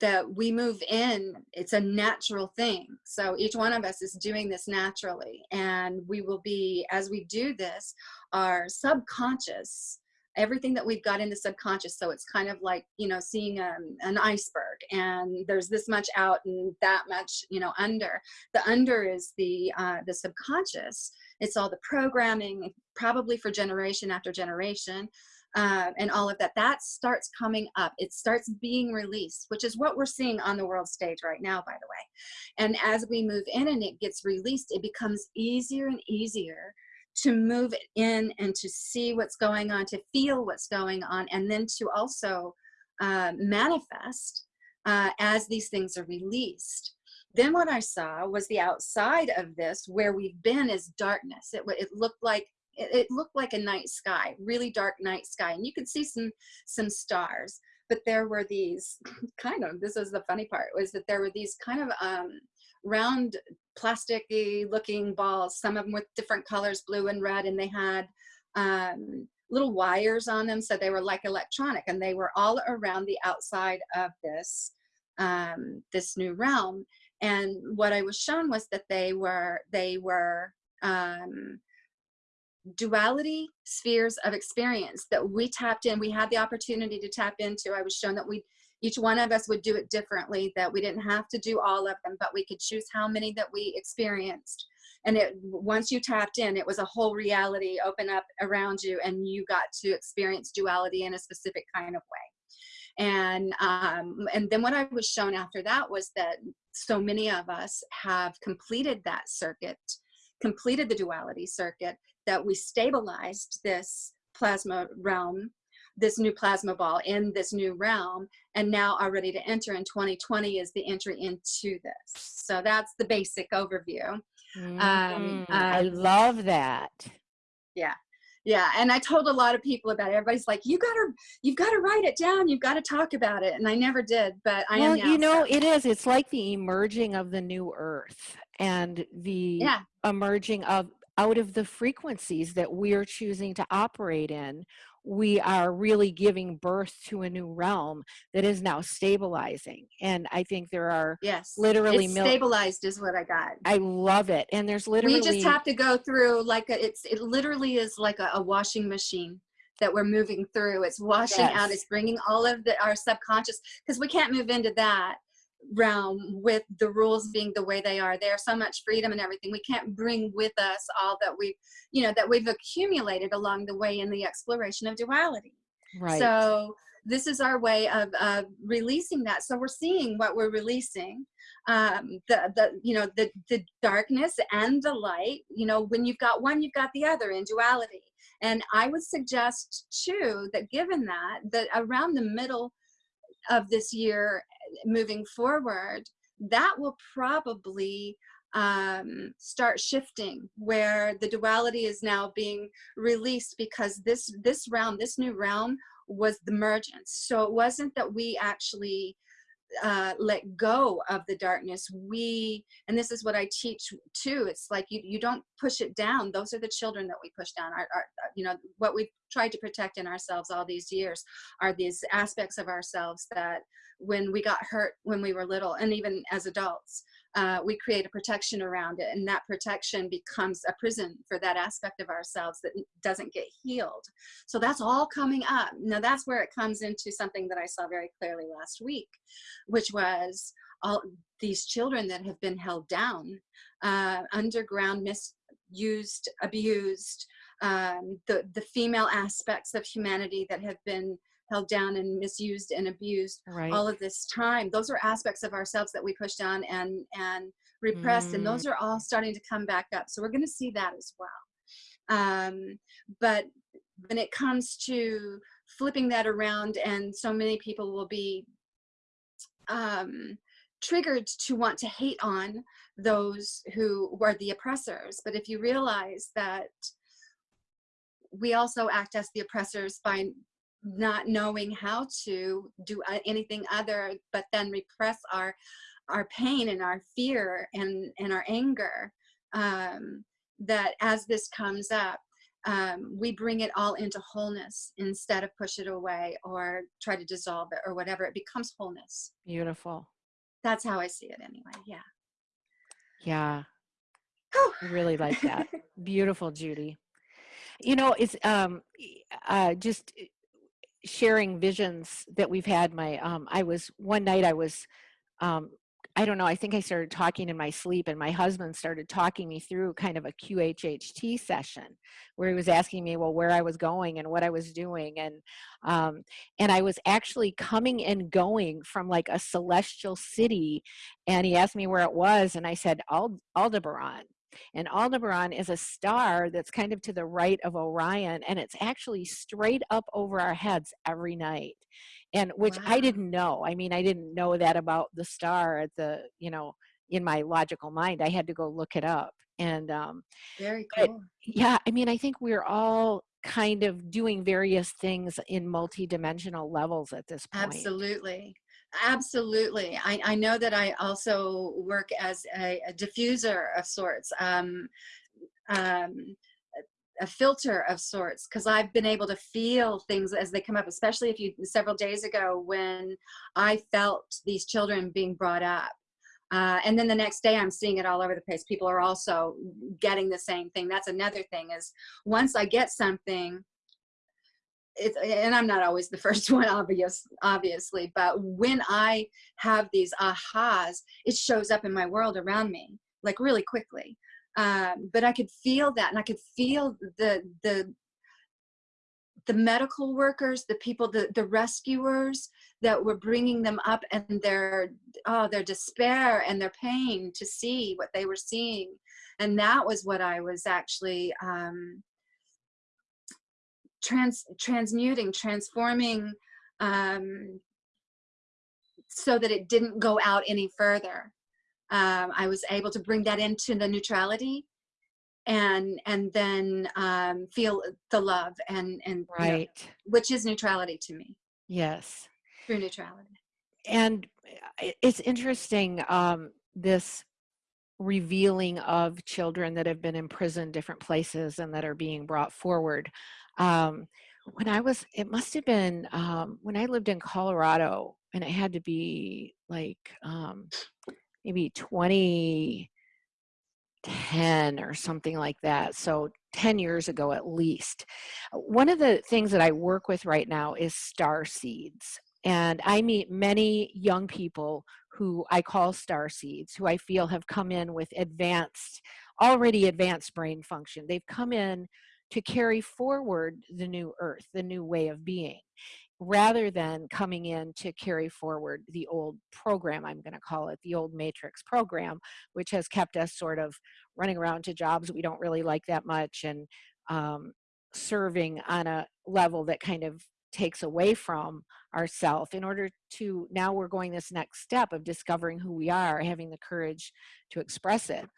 Speaker 3: that we move in it's a natural thing. So each one of us is doing this naturally and we will be as we do this our subconscious everything that we've got in the subconscious so it's kind of like you know seeing um, an iceberg and there's this much out and that much you know under the under is the uh, the subconscious it's all the programming probably for generation after generation uh, and all of that, that starts coming up. It starts being released, which is what we're seeing on the world stage right now, by the way. And as we move in and it gets released, it becomes easier and easier to move in and to see what's going on, to feel what's going on, and then to also uh, manifest uh, as these things are released. Then what I saw was the outside of this, where we've been is darkness. It, it looked like it, looked like a night sky, really dark night sky, and you could see some some stars. But there were these kind of this is the funny part was that there were these kind of um, round plasticky looking balls, some of them with different colors, blue and red, and they had um, little wires on them, so they were like electronic, and they were all around the outside of this um, this new realm. And what I was shown was that they were they were um, duality spheres of experience that we tapped in we had the opportunity to tap into i was shown that we each one of us would do it differently that we didn't have to do all of them but we could choose how many that we experienced. And it once you tapped in it was a whole reality open up around you and you got to experience duality in a specific kind of way. And um, and then what I was shown after that was that so many of us have completed that circuit completed the duality circuit that we stabilized this plasma realm this new plasma ball in this new realm and now are ready to enter and 2020 is the entry into this. So that's the basic overview.
Speaker 2: Mm, um, i love that.
Speaker 3: Yeah yeah and i told a lot of people about it. Everybody's like you gotta you've got to write it down you've got to talk about it and i never did but i
Speaker 2: well,
Speaker 3: am now,
Speaker 2: you know it is it's like the emerging of the new earth and the
Speaker 3: yeah.
Speaker 2: emerging of out of the frequencies that we're choosing to operate in, we are really giving birth to a new realm that is now stabilizing. And I think there are
Speaker 3: yes,
Speaker 2: literally
Speaker 3: it's stabilized is what I got.
Speaker 2: I love it. And there's literally
Speaker 3: we just have to go through like a, it's it literally is like a, a washing machine that we're moving through. It's washing yes. out. It's bringing all of the, our subconscious because we can't move into that realm with the rules being the way they are. There's so much freedom and everything. We can't bring with us all that we've you know that we've accumulated along the way in the exploration of duality.
Speaker 2: Right.
Speaker 3: So this is our way of, of releasing that. So we're seeing what we're releasing um, the the you know the the darkness and the light. You know when you've got one you've got the other in duality. And i would suggest too that given that that around the middle of this year moving forward, that will probably um, start shifting where the duality is now being released because this this realm, this new realm was the mergence. So it wasn't that we actually uh, let go of the darkness, we, and this is what I teach too, it's like you, you don't push it down. Those are the children that we push down. Our, our, you know, what we've tried to protect in ourselves all these years are these aspects of ourselves that when we got hurt when we were little and even as adults, uh, we create a protection around it and that protection becomes a prison for that aspect of ourselves that doesn't get healed. So that's all coming up. Now that's where it comes into something that i saw very clearly last week which was all these children that have been held down uh, underground misused abused um, the the female aspects of humanity that have been held down and misused and abused
Speaker 2: Right.
Speaker 3: all of this time those are aspects of ourselves that we push down and and repressed and
Speaker 2: Mm.
Speaker 3: those are all starting to come back up so we're going to see that as well um, but when it comes to flipping that around and so many people will be um, triggered to want to hate on those who were the oppressors but if you realize that we also act as the oppressors by not knowing how to do uh, anything other but then repress our our pain and our fear and and our anger um, that as this comes up um, we bring it all into wholeness instead of push it away or try to dissolve it or whatever it becomes wholeness
Speaker 2: Beautiful.
Speaker 3: that's how i see it anyway yeah
Speaker 2: Yeah.
Speaker 3: Whew.
Speaker 2: I really like that. Beautiful, Judy. You know, it's um, uh, just sharing visions that we've had. My, um, I was one night. I was, um, I don't know. I think I started talking in my sleep, and my husband started talking me through kind of a QHHT session where he was asking me, well, where I was going and what I was doing, and um, and I was actually coming and going from like a celestial city, and he asked me where it was, and I said Ald- Aldebaran. And Aldebaran is a star that's kind of to the right of Orion, and it's actually straight up over our heads every night. And which I didn't know. I mean, I didn't know that about the star at the, you know, in my logical mind. I had to go look it up. And um,
Speaker 3: very cool
Speaker 2: yeah, I mean, I think we're all kind of doing various things in multi-dimensional levels at this point.
Speaker 3: Absolutely. Absolutely. I, I know that I also work as a, a diffuser of sorts, um, um, a filter of sorts, because I've been able to feel things as they come up, especially if you, several days ago when I felt these children being brought up. Uh, and then the next day I'm seeing it all over the place. People are also getting the same thing. That's another thing is once I get something, it's and I'm not always the first one, obvious, obviously, but when I have these ahas, it shows up in my world around me, like really quickly. Um, but I could feel that, and I could feel the the the medical workers, the people, the the rescuers that were bringing them up, and their oh their despair and their pain to see what they were seeing, and that was what I was actually. Um, trans transmuting transforming um, so that it didn't go out any further um, i was able to bring that into the neutrality and and then um, feel the love and and you know,
Speaker 2: Right.
Speaker 3: which is neutrality to me
Speaker 2: Yes.
Speaker 3: through neutrality
Speaker 2: and it's interesting um, this revealing of children that have been imprisoned different places and that are being brought forward um, when i was it must have been um, when i lived in colorado and it had to be like um, maybe 2010 or something like that so 10 years ago at least one of the things that i work with right now is star seeds and I meet many young people who I call star seeds, who I feel have come in with advanced, already advanced brain function. They've come in to carry forward the new earth, the new way of being, rather than coming in to carry forward the old program, I'm going to call it the old matrix program, which has kept us sort of running around to jobs we don't really like that much and um, serving on a level that kind of takes away from ourself. In order to now we're going this next step of discovering who we are having the courage to express it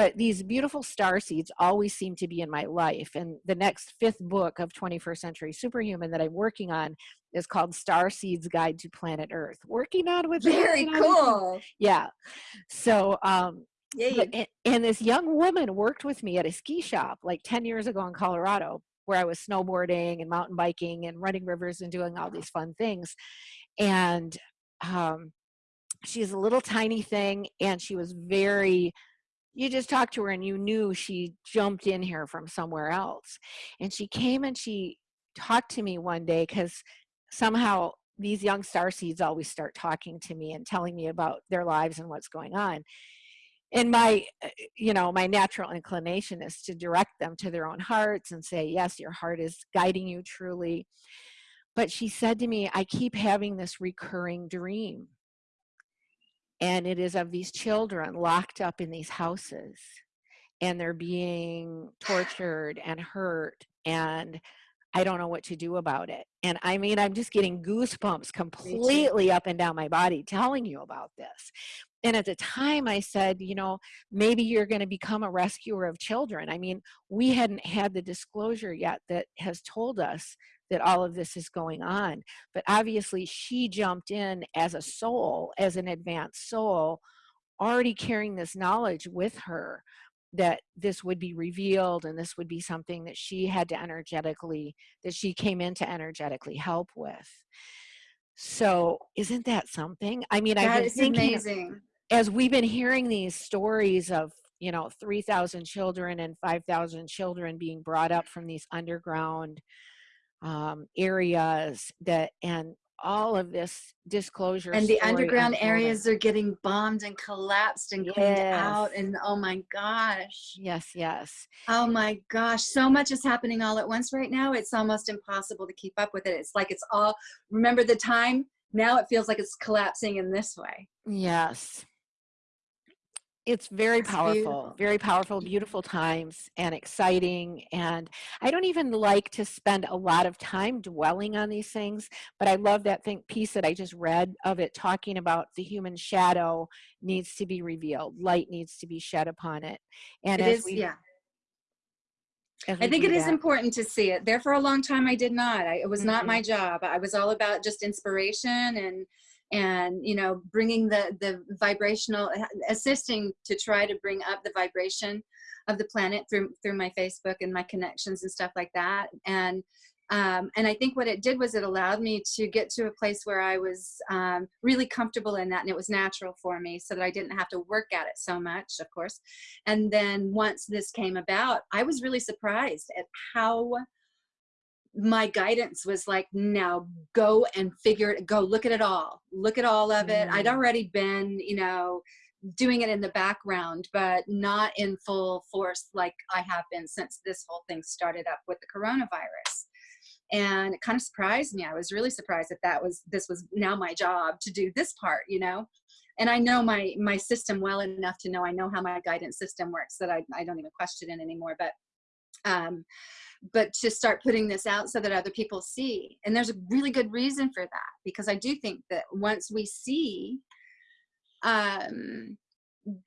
Speaker 2: but these beautiful star seeds always seem to be in my life. And the next fifth book of 21st Century Superhuman that I'm working on is called Star Seeds Guide to Planet Earth. Working on with
Speaker 3: very cool.
Speaker 2: Yeah. So um,
Speaker 3: yeah,
Speaker 2: and, and this young woman worked with me at a ski shop like 10 years ago in Colorado where I was snowboarding and mountain biking and running rivers and doing all these fun things. And um, she's a little tiny thing and she was very you just talked to her and you knew she jumped in here from somewhere else. And she came and she talked to me one day because somehow these young star seeds always start talking to me and telling me about their lives and what's going on. And my uh, you know my natural inclination is to direct them to their own hearts and say yes your heart is guiding you truly. But she said to me i keep having this recurring dream and it is of these children locked up in these houses and they're being tortured and hurt and I don't know what to do about it. And I mean, I'm just getting goosebumps completely up and down my body telling you about this. And at the time I said, you know, maybe you're going to become a rescuer of children. I mean, we hadn't had the disclosure yet that has told us that all of this is going on. But obviously, she jumped in as a soul, as an advanced soul, already carrying this knowledge with her that this would be revealed and this would be something that she had to energetically, that she came in to energetically help with. So, isn't that something? I mean,
Speaker 3: I've
Speaker 2: been thinking,
Speaker 3: amazing.
Speaker 2: as we've been hearing these stories of you know 3000 children and 5000 children being brought up from these underground um, areas that and all of this disclosure
Speaker 3: and the underground areas are getting bombed and collapsed and cleaned
Speaker 2: yes.
Speaker 3: out and oh my gosh.
Speaker 2: Yes yes.
Speaker 3: Oh my gosh so much is happening all at once right now it's almost impossible to keep up with it it's like it's all remember the time? Now it feels like it's collapsing in this way.
Speaker 2: Yes it's very
Speaker 3: It's
Speaker 2: powerful
Speaker 3: beautiful.
Speaker 2: very powerful beautiful times and exciting and i don't even like to spend a lot of time dwelling on these things but i love that thing piece that i just read of it talking about the human shadow needs to be revealed light needs to be shed upon it and
Speaker 3: It
Speaker 2: as
Speaker 3: is,
Speaker 2: we
Speaker 3: yeah. I think it is important to see it. There for a long time, I did not. I, it was not
Speaker 2: Mhm.
Speaker 3: my job. I was all about just inspiration and and you know bringing the the vibrational assisting to try to bring up the vibration of the planet through through my facebook and my connections and stuff like that. And um, and i think what it did was it allowed me to get to a place where i was um, really comfortable in that and it was natural for me so that i didn't have to work at it so much of course. And then once this came about i was really surprised at how my guidance was like now go and figure it go look at it all look at all of it. I'd
Speaker 2: Mm.
Speaker 3: already been you know doing it in the background but not in full force like i have been since this whole thing started up with the coronavirus. And it kind of surprised me. I was really surprised that that was this was now my job to do this part you know? And i know my my system well enough to know i know how my guidance system works that i, I don't even question it anymore but um but to start putting this out so that other people see. And there's a really good reason for that because i do think that once we see um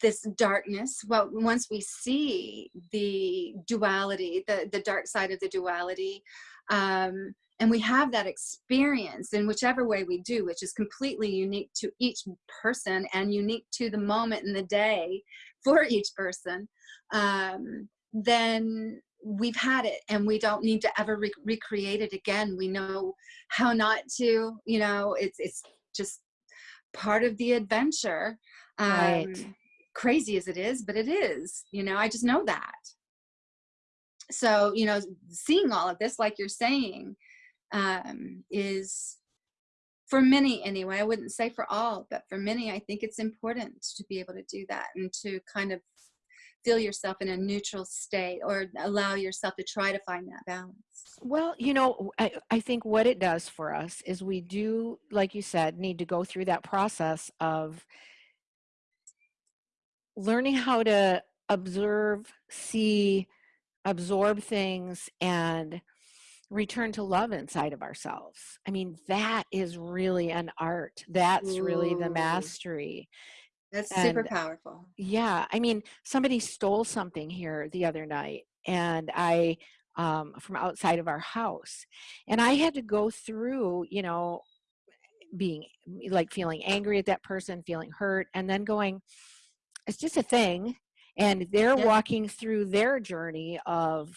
Speaker 3: this darkness well once we see the duality the the dark side of the duality um and we have that experience in whichever way we do which is completely unique to each person and unique to the moment in the day for each person um then we've had it and we don't need to ever re- recreate it again. We know how not to you know it's it's just part of the adventure. Um
Speaker 2: Right.
Speaker 3: crazy as it is but it is you know i just know that. So you know seeing all of this like you're saying um is for many anyway i wouldn't say for all but for many i think it's important to be able to do that and to kind of feel yourself in a neutral state or allow yourself to try to find that balance
Speaker 2: Well, you know, I, I think what it does for us is we do, like you said, need to go through that process of learning how to observe, see, absorb things, and return to love inside of ourselves. I mean, that is really an art. That's really the mastery.
Speaker 3: That's super powerful.
Speaker 2: yeah, I mean, somebody stole something here the other night and I, um, from outside of our house. And I had to go through, you know, being like feeling angry at that person, feeling hurt, and then going, it's just a thing. And they're
Speaker 3: Yeah.
Speaker 2: walking through their journey of,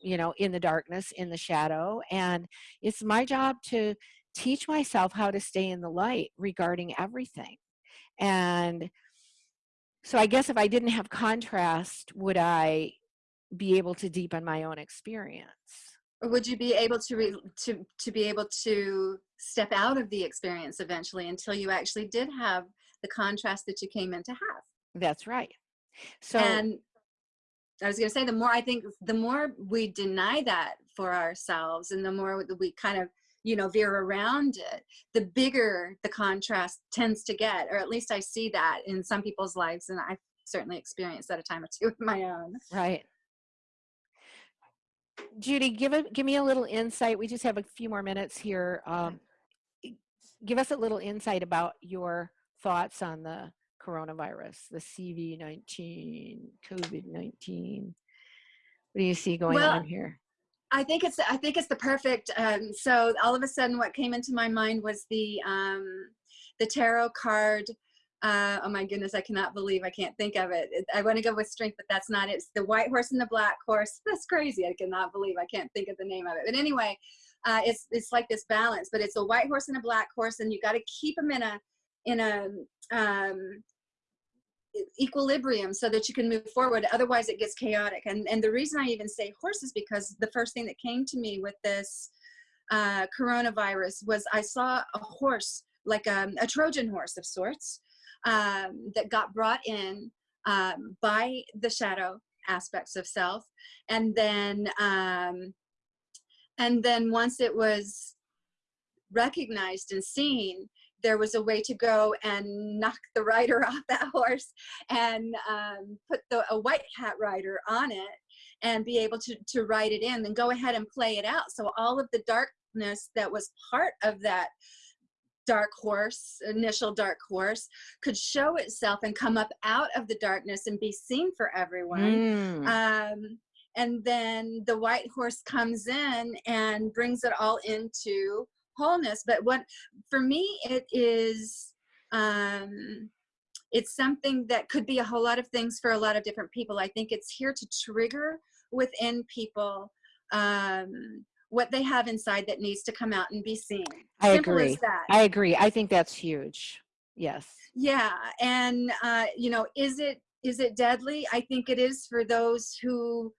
Speaker 2: you know, in the darkness, in the shadow. And it's my job to teach myself how to stay in the light regarding everything. And so I guess if I didn't have contrast, would I be able to deepen my own experience?
Speaker 3: Or would you be able to re, to to be able to step out of the experience eventually until you actually did have the contrast that you came in to have?
Speaker 2: That's right. So
Speaker 3: and I was going to say, the more I think, the more we deny that for ourselves, and the more we kind of, you know, veer around it, the bigger the contrast tends to get. Or at least I see that in some people's lives, and I've certainly experienced that a time or two of my own.
Speaker 2: right. Judy, give it give me a little insight. We just have a few more minutes here. Um, give us a little insight about your thoughts on the coronavirus, the CV19, COVID-19. What do you see going
Speaker 3: Well,
Speaker 2: on here?
Speaker 3: I think it's I think it's the perfect. Um, so all of a sudden, what came into my mind was the um, the tarot card. Uh, oh my goodness, I cannot believe I can't think of it. I want to go with strength, but that's not it. It's the white horse and the black horse. That's crazy. I cannot believe I can't think of the name of it. But anyway, uh, it's it's like this balance, but it's a white horse and a black horse, and you got to keep them in a in a um, equilibrium so that you can move forward. Otherwise it gets chaotic. And and the reason i even say horse is because the first thing that came to me with this uh, coronavirus was i saw a horse like um, a trojan horse of sorts um, that got brought in um, by the shadow aspects of self. And then um, and then once it was recognized and seen there was a way to go and knock the rider off that horse and um, put the, a white hat rider on it and be able to, to ride it in and go ahead and play it out. So all of the darkness that was part of that dark horse, initial dark horse, could show itself and come up out of the darkness and be seen for everyone.
Speaker 2: Mm,
Speaker 3: Um, and then the white horse comes in and brings it all into wholeness. But what, for me, it is, um, it's something that could be a whole lot of things for a lot of different people. I think it's here to trigger within people um, what they have inside that needs to come out and be seen.
Speaker 2: I
Speaker 3: Simple
Speaker 2: agree.
Speaker 3: that.
Speaker 2: I agree. I think that's huge. Yes.
Speaker 3: yeah and uh you know is it is it deadly i think it is for those who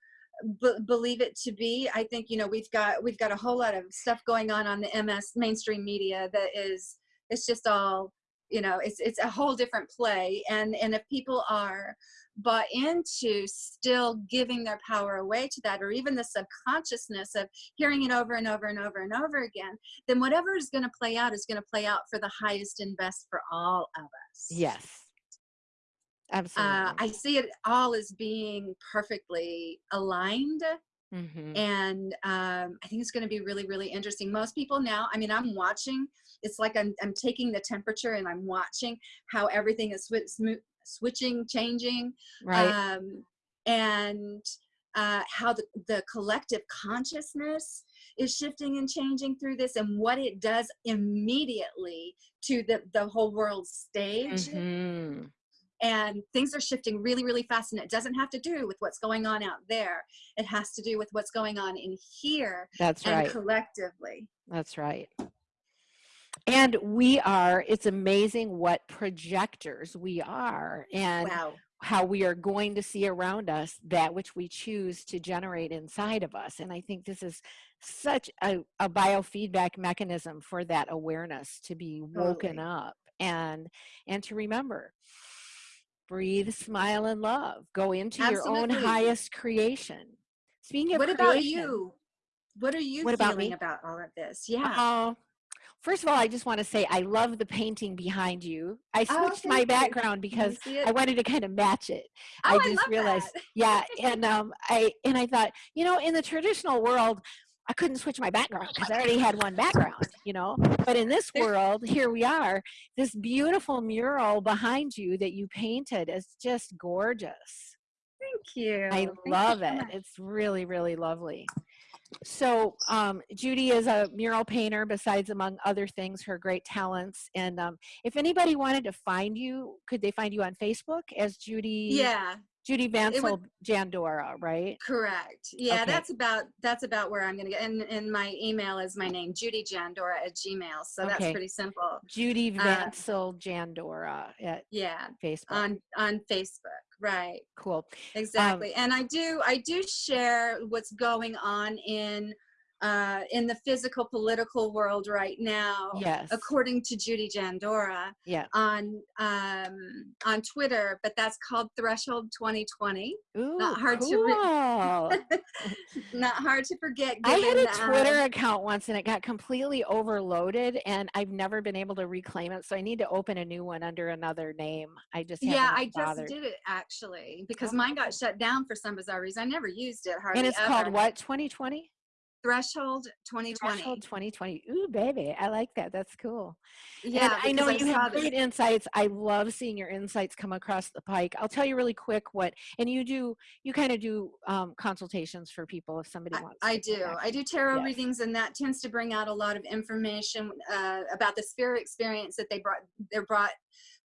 Speaker 3: believe it to be i think you know we've got we've got a whole lot of stuff going on on the ms mainstream media that is it's just all you know it's it's a whole different play and and if people are bought into still giving their power away to that or even the subconsciousness of hearing it over and over and over and over again then whatever is going to play out is going to play out for the highest and best for all of us
Speaker 2: Yes. Absolutely.
Speaker 3: uh, i see it all as being perfectly aligned
Speaker 2: Mhm.
Speaker 3: and um, i think it's going to be really really interesting most people now i mean i'm watching it's like i'm, I'm taking the temperature and i'm watching how everything is swi- smo- switching changing
Speaker 2: Right.
Speaker 3: um, and uh, how the, the collective consciousness is shifting and changing through this and what it does immediately to the, the whole world stage
Speaker 2: Mhm.
Speaker 3: And things are shifting really really fast and it doesn't have to do with what's going on out there it has to do with what's going on in here
Speaker 2: That's
Speaker 3: and
Speaker 2: right.
Speaker 3: collectively
Speaker 2: That's right. And we are, it's amazing what projectors we are and
Speaker 3: wow
Speaker 2: how we are going to see around us that which we choose to generate inside of us. And I think this is such a, a biofeedback mechanism for that awareness to be woken
Speaker 3: Totally.
Speaker 2: up and and to remember breathe smile and love go into your own highest creation speaking of
Speaker 3: what about you what are you
Speaker 2: What about
Speaker 3: feeling
Speaker 2: me?
Speaker 3: about all of this yeah
Speaker 2: Oh, first of all, I just want to say I love the painting behind you. I
Speaker 3: Oh,
Speaker 2: switched my
Speaker 3: you.
Speaker 2: background because? I wanted to kind of match it.
Speaker 3: Oh,
Speaker 2: I just
Speaker 3: love
Speaker 2: realized, yeah, and um, I and I thought, you know, in the traditional world, I couldn't switch my background because I already had one background, you know. But in this world, here we are. This beautiful mural behind you that you painted is just gorgeous.
Speaker 3: Thank you.
Speaker 2: I
Speaker 3: Thank you
Speaker 2: love
Speaker 3: so
Speaker 2: it.
Speaker 3: much.
Speaker 2: It's really, really lovely. So um, Judy is a mural painter besides among other things, her great talents. And um, if anybody wanted to find you, could they find you on Facebook as Judy?
Speaker 3: Yeah,
Speaker 2: Judy
Speaker 3: would-
Speaker 2: Vansel Jandora, right?
Speaker 3: correct. Yeah,
Speaker 2: Okay.
Speaker 3: that's about that's about where I'm gonna get. And, and my email is my name, Judy Jandora at Gmail. So that's pretty simple.
Speaker 2: Judy
Speaker 3: Uh,
Speaker 2: Vansel Jandora at
Speaker 3: Yeah,
Speaker 2: Facebook.
Speaker 3: on on Facebook. Right.
Speaker 2: cool.
Speaker 3: Exactly. and I do I do share what's going on in uh, in the physical political world right now.
Speaker 2: Yes.
Speaker 3: According to Judy Jandora
Speaker 2: Yeah.
Speaker 3: on um, on Twitter, but that's called Threshold 2020.
Speaker 2: Ooh, not
Speaker 3: hard to
Speaker 2: cool.
Speaker 3: re- Not hard to forget.
Speaker 2: I had a
Speaker 3: uh,
Speaker 2: Twitter account once and it got completely overloaded and I've never been able to reclaim it. So I need to open a new one under another name. I just
Speaker 3: yeah, I just
Speaker 2: bothered.
Speaker 3: did it actually because
Speaker 2: Oh.
Speaker 3: mine got shut down for some bizarre reason. I never used it hardly
Speaker 2: And it's
Speaker 3: ever.
Speaker 2: called what? 2020?
Speaker 3: Threshold 2020.
Speaker 2: Threshold 2020. Ooh, baby. I like that. That's cool.
Speaker 3: Yeah,
Speaker 2: I know
Speaker 3: because
Speaker 2: you have
Speaker 3: this-
Speaker 2: great insights. I love seeing your insights come across the pike. I'll tell you really quick what, and you do, you kind of do um, consultations for people if somebody
Speaker 3: I-
Speaker 2: wants.
Speaker 3: I do. I do tarot
Speaker 2: Yes.
Speaker 3: readings, and that tends to bring out a lot of information uh, about the spirit experience that they brought. They're brought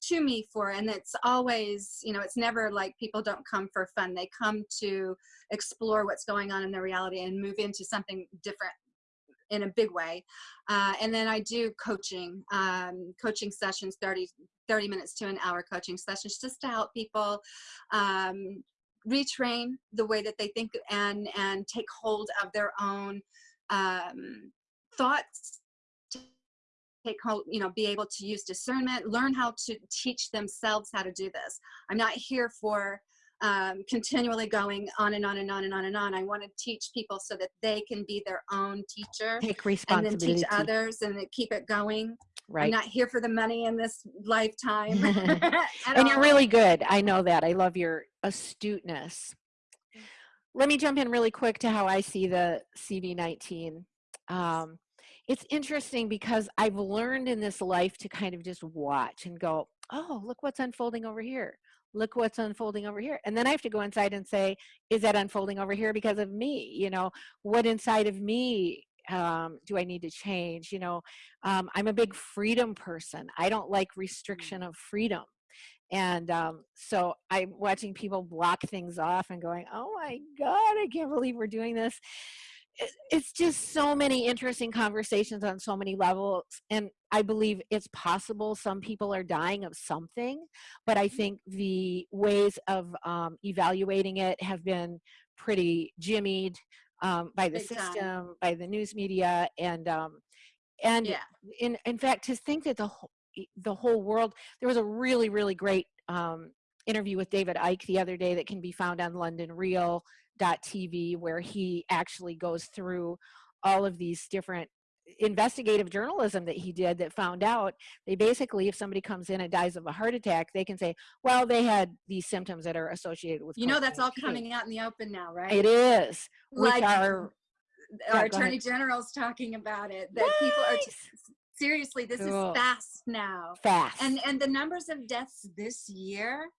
Speaker 3: to me for, and it's always, you know, it's never like people don't come for fun. They come to explore what's going on in their reality and move into something different in a big way. Uh, and then I do coaching, um, coaching sessions, 30, 30 minutes to an hour coaching sessions, just to help people um, retrain the way that they think and and take hold of their own um, thoughts take hold you know be able to use discernment learn how to teach themselves how to do this i'm not here for um, continually going on and on and on and on and on i want to teach people so that they can be their own teacher
Speaker 2: Take responsibility.
Speaker 3: and then teach others and keep it going
Speaker 2: Right.
Speaker 3: i'm not here for the money in this lifetime
Speaker 2: and you're really good. I know that. I love your astuteness. Let me jump in really quick to how I see the CV19. Um, it's interesting because I've learned in this life to kind of just watch and go, oh, look what's unfolding over here. Look what's unfolding over here. And then I have to go inside and say, is that unfolding over here because of me? You know, what inside of me um, do I need to change? You know, um, I'm a big freedom person. I don't like restriction of freedom. And um, so I'm watching people block things off and going, oh my God, I can't believe we're doing this. It- It's just so many interesting conversations on so many levels. And I believe it's possible some people are dying of something, but I think the ways of um, evaluating it have been pretty jimmied um, by the
Speaker 3: Big time.
Speaker 2: system, by the news media, and um, and
Speaker 3: yeah
Speaker 2: in in fact to think that the whole the whole world there was a really really great um, interview with david icke the other day that can be found on londonreal.tv where he actually goes through all of these different uh, investigative journalism that he did that found out they basically if somebody comes in and dies of a heart attack they can say well they had these symptoms that are associated with
Speaker 3: you know that's all coming out in the open now right?
Speaker 2: It is
Speaker 3: like our
Speaker 2: Yeah,
Speaker 3: attorney
Speaker 2: ahead.
Speaker 3: general's talking about it that people are seriously this
Speaker 2: Cool.
Speaker 3: is fast now.
Speaker 2: Fast.
Speaker 3: and and the numbers of deaths this year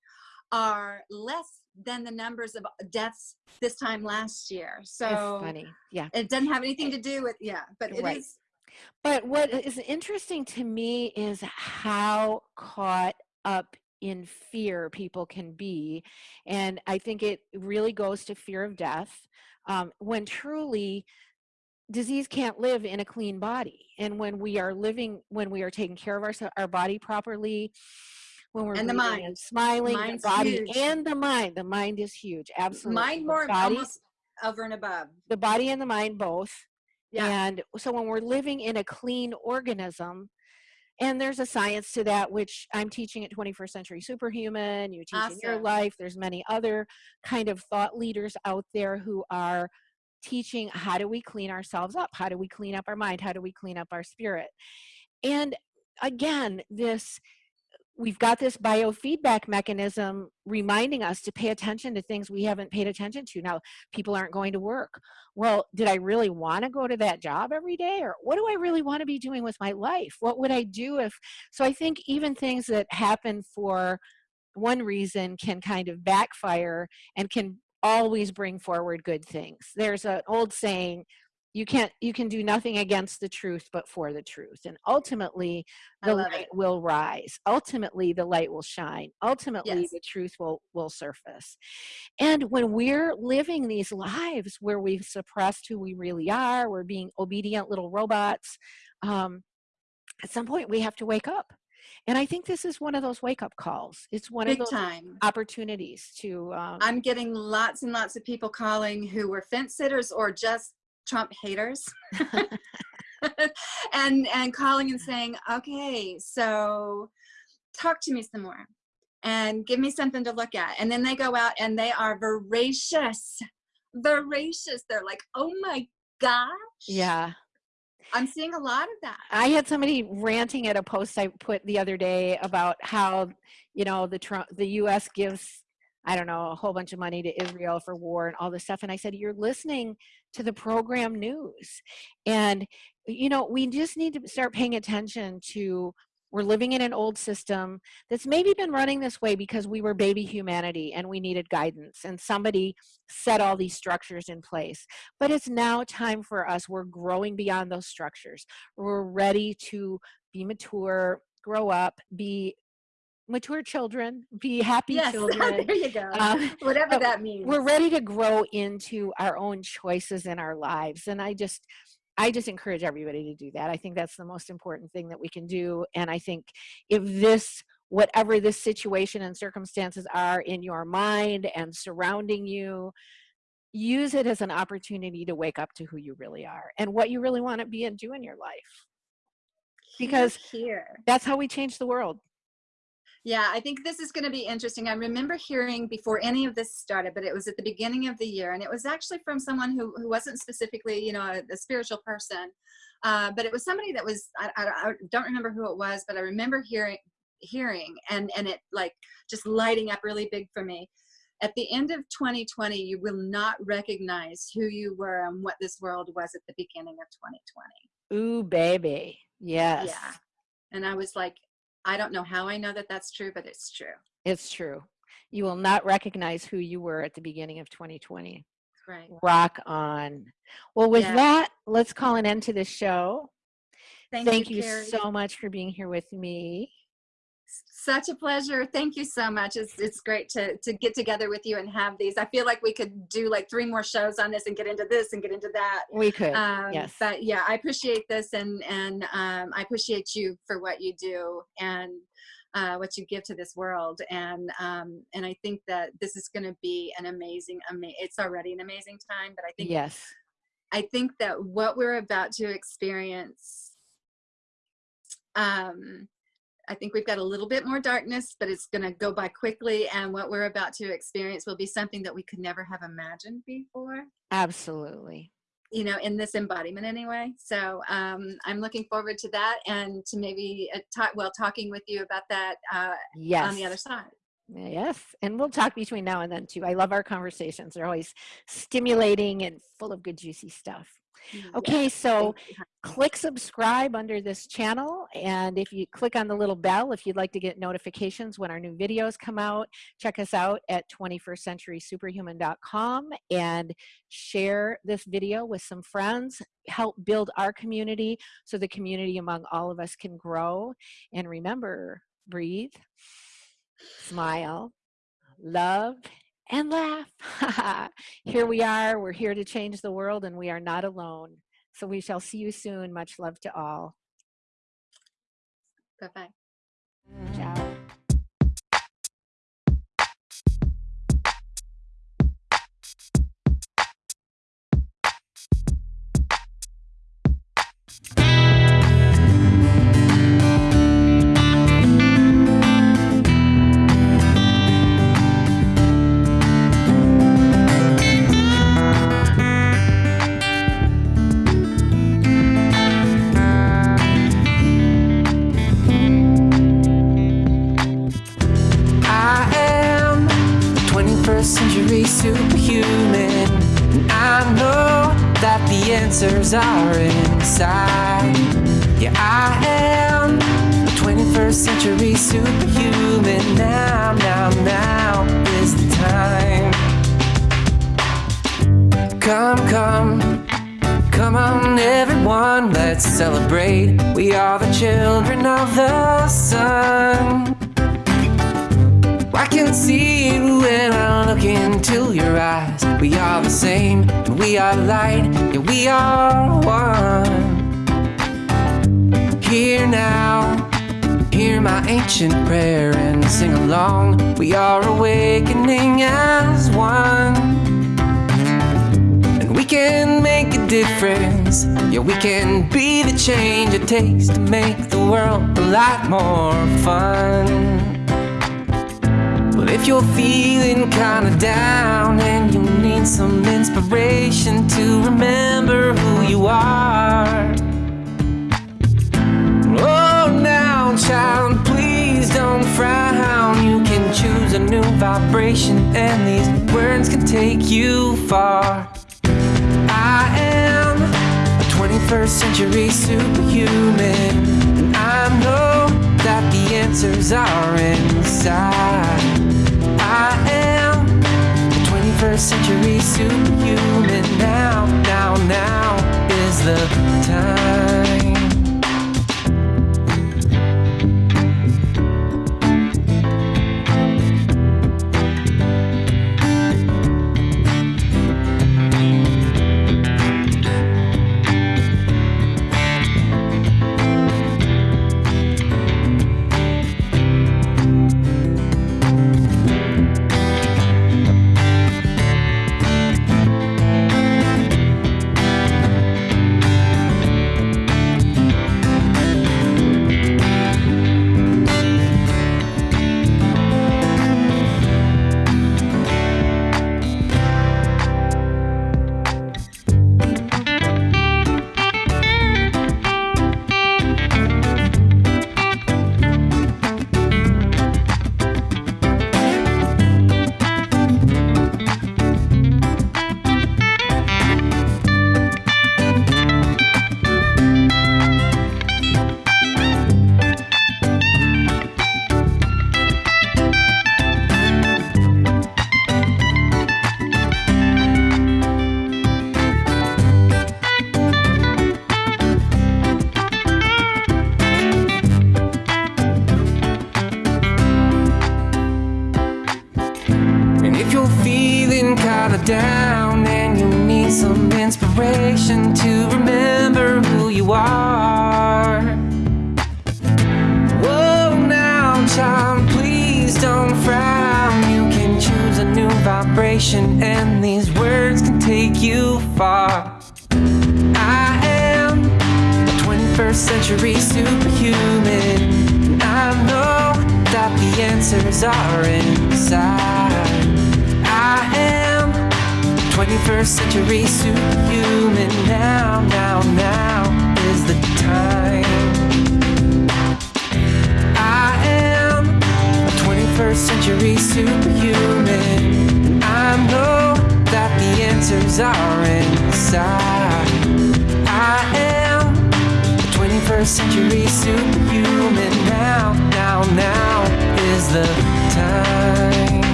Speaker 3: are less than the numbers of deaths this time last year so
Speaker 2: it's funny yeah
Speaker 3: it doesn't have anything to do with yeah but it is
Speaker 2: Right. But what is interesting to me is how caught up in fear people can be. And I think it really goes to fear of death um, when truly disease can't live in a clean body. And when we are living, when we are taking care of our, our body properly, when we're
Speaker 3: And the mind.
Speaker 2: and smiling,
Speaker 3: Mind's
Speaker 2: the body
Speaker 3: huge.
Speaker 2: and the mind. The mind is huge, absolutely.
Speaker 3: mind more bodies over and above
Speaker 2: the body and the mind both.
Speaker 3: yeah
Speaker 2: And so when we're living in a clean organism, and there's a science to that, which I'm teaching at 21st Century Superhuman, you teach in your life. There's many other kind of thought leaders out there who are teaching how do we clean ourselves up? How do we clean up our mind? How do we clean up our spirit? And again, this we've got this biofeedback mechanism reminding us to pay attention to things we haven't paid attention to. Now, people aren't going to work. Well, did I really want to go to that job every day? Or what do I really want to be doing with my life? What would I do if? So I think even things that happen for one reason can kind of backfire and can always bring forward good things. There's an old saying, you can't you can do nothing against the truth but for the truth and ultimately the light it. will rise ultimately the light will shine ultimately yes. the truth will will surface and when we're living these lives where we've suppressed who we really are we're being obedient little robots um, at some point we have to wake up and I think this is one of those wake up calls. It's one
Speaker 3: Big
Speaker 2: of those
Speaker 3: time.
Speaker 2: opportunities to. Um,
Speaker 3: I'm getting lots and lots of people calling who were fence sitters or just Trump haters. and and calling and saying, okay, so talk to me some more and give me something to look at. And then they go out and they are voracious, voracious. They're like, oh my gosh.
Speaker 2: Yeah.
Speaker 3: I'm seeing a lot of that.
Speaker 2: I had somebody ranting at a post I put the other day about how, you know, the Trump, the U.S. gives, I don't know, a whole bunch of money to Israel for war and all this stuff. And I said, you're listening to the program news, and you know, we just need to start paying attention to we're living in an old system that's maybe been running this way because we were baby humanity and we needed guidance and somebody set all these structures in place. But it's now time for us. We're growing beyond those structures. We're ready to be mature, grow up, be mature children, be happy
Speaker 3: yes,
Speaker 2: children.
Speaker 3: there you go. Um, Whatever that means.
Speaker 2: We're ready to grow into our own choices in our lives. And I just, I just encourage everybody to do that. I think that's the most important thing that we can do. And I think if this, whatever this situation and circumstances are in your mind and surrounding you, use it as an opportunity to wake up to who you really are and what you really want to be and do in your life. Because
Speaker 3: here.
Speaker 2: that's how we change the world.
Speaker 3: Yeah, I think this is going to be interesting. I remember hearing before any of this started, but it was at the beginning of the year, and it was actually from someone who, who wasn't specifically, you know, a, a spiritual person, uh, but it was somebody that was, I, I, I don't remember who it was, but I remember hearing, hearing and, and it like just lighting up really big for me. At the end of 2020, you will not recognize who you were and what this world was at the beginning of 2020.
Speaker 2: Ooh, baby. Yes.
Speaker 3: Yeah. And I was like, I don't know how I know that that's true, but it's true.
Speaker 2: It's true. You will not recognize who you were at the beginning of 2020.
Speaker 3: Right.
Speaker 2: Rock on. Well, with yeah. that, let's call an end to the show.
Speaker 3: Thank,
Speaker 2: Thank
Speaker 3: you,
Speaker 2: you so much for being here with me
Speaker 3: such a pleasure. Thank you so much. It's, it's great to, to get together with you and have these. I feel like we could do like three more shows on this and get into this and get into that.
Speaker 2: We could, um, yes.
Speaker 3: But yeah, I appreciate this and, and um, I appreciate you for what you do and uh, what you give to this world. And, um, and I think that this is going to be an amazing, ama it's already an amazing time, but I think,
Speaker 2: yes,
Speaker 3: I think that what we're about to experience, um, I think we've got a little bit more darkness, but it's going to go by quickly. And what we're about to experience will be something that we could never have imagined before.
Speaker 2: Absolutely.
Speaker 3: You know, in this embodiment anyway. So um, I'm looking forward to that and to maybe uh, talk, well, talking with you about that uh,
Speaker 2: yes.
Speaker 3: on the other side.
Speaker 2: Yes, and we'll talk between now and then too. I love our conversations. They're always stimulating and full of good, juicy stuff. Okay, so click subscribe under this channel. And if you click on the little bell, if you'd like to get notifications when our new videos come out, check us out at 21stcenturysuperhuman.com and share this video with some friends. Help build our community so the community among all of us can grow. And remember, breathe, smile, love, and laugh. here we are. We're here to change the world and we are not alone. So we shall see you soon. Much love to all.
Speaker 3: Bye-bye.
Speaker 2: Ciao.
Speaker 1: Answers are inside. Yeah, I am a 21st century superhuman. Now, now, now is the time. Come, come. Come on, everyone, let's celebrate. We are the children of the sun. I can see you when I look into your eyes. We are the same, and we are light, and we are one. Here now, hear my ancient prayer and sing along. We are awakening as one. And we can make a difference. Yeah, we can be the change it takes to make the world a lot more fun. Well, if you're feeling kinda down and you need some inspiration to remember who you are. Oh, now, child, please don't frown. You can choose a new vibration, and these words can take you far. I am a 21st century superhuman, and I know that the answers are inside. I am a 21st century superhuman. Now, now, now is the time.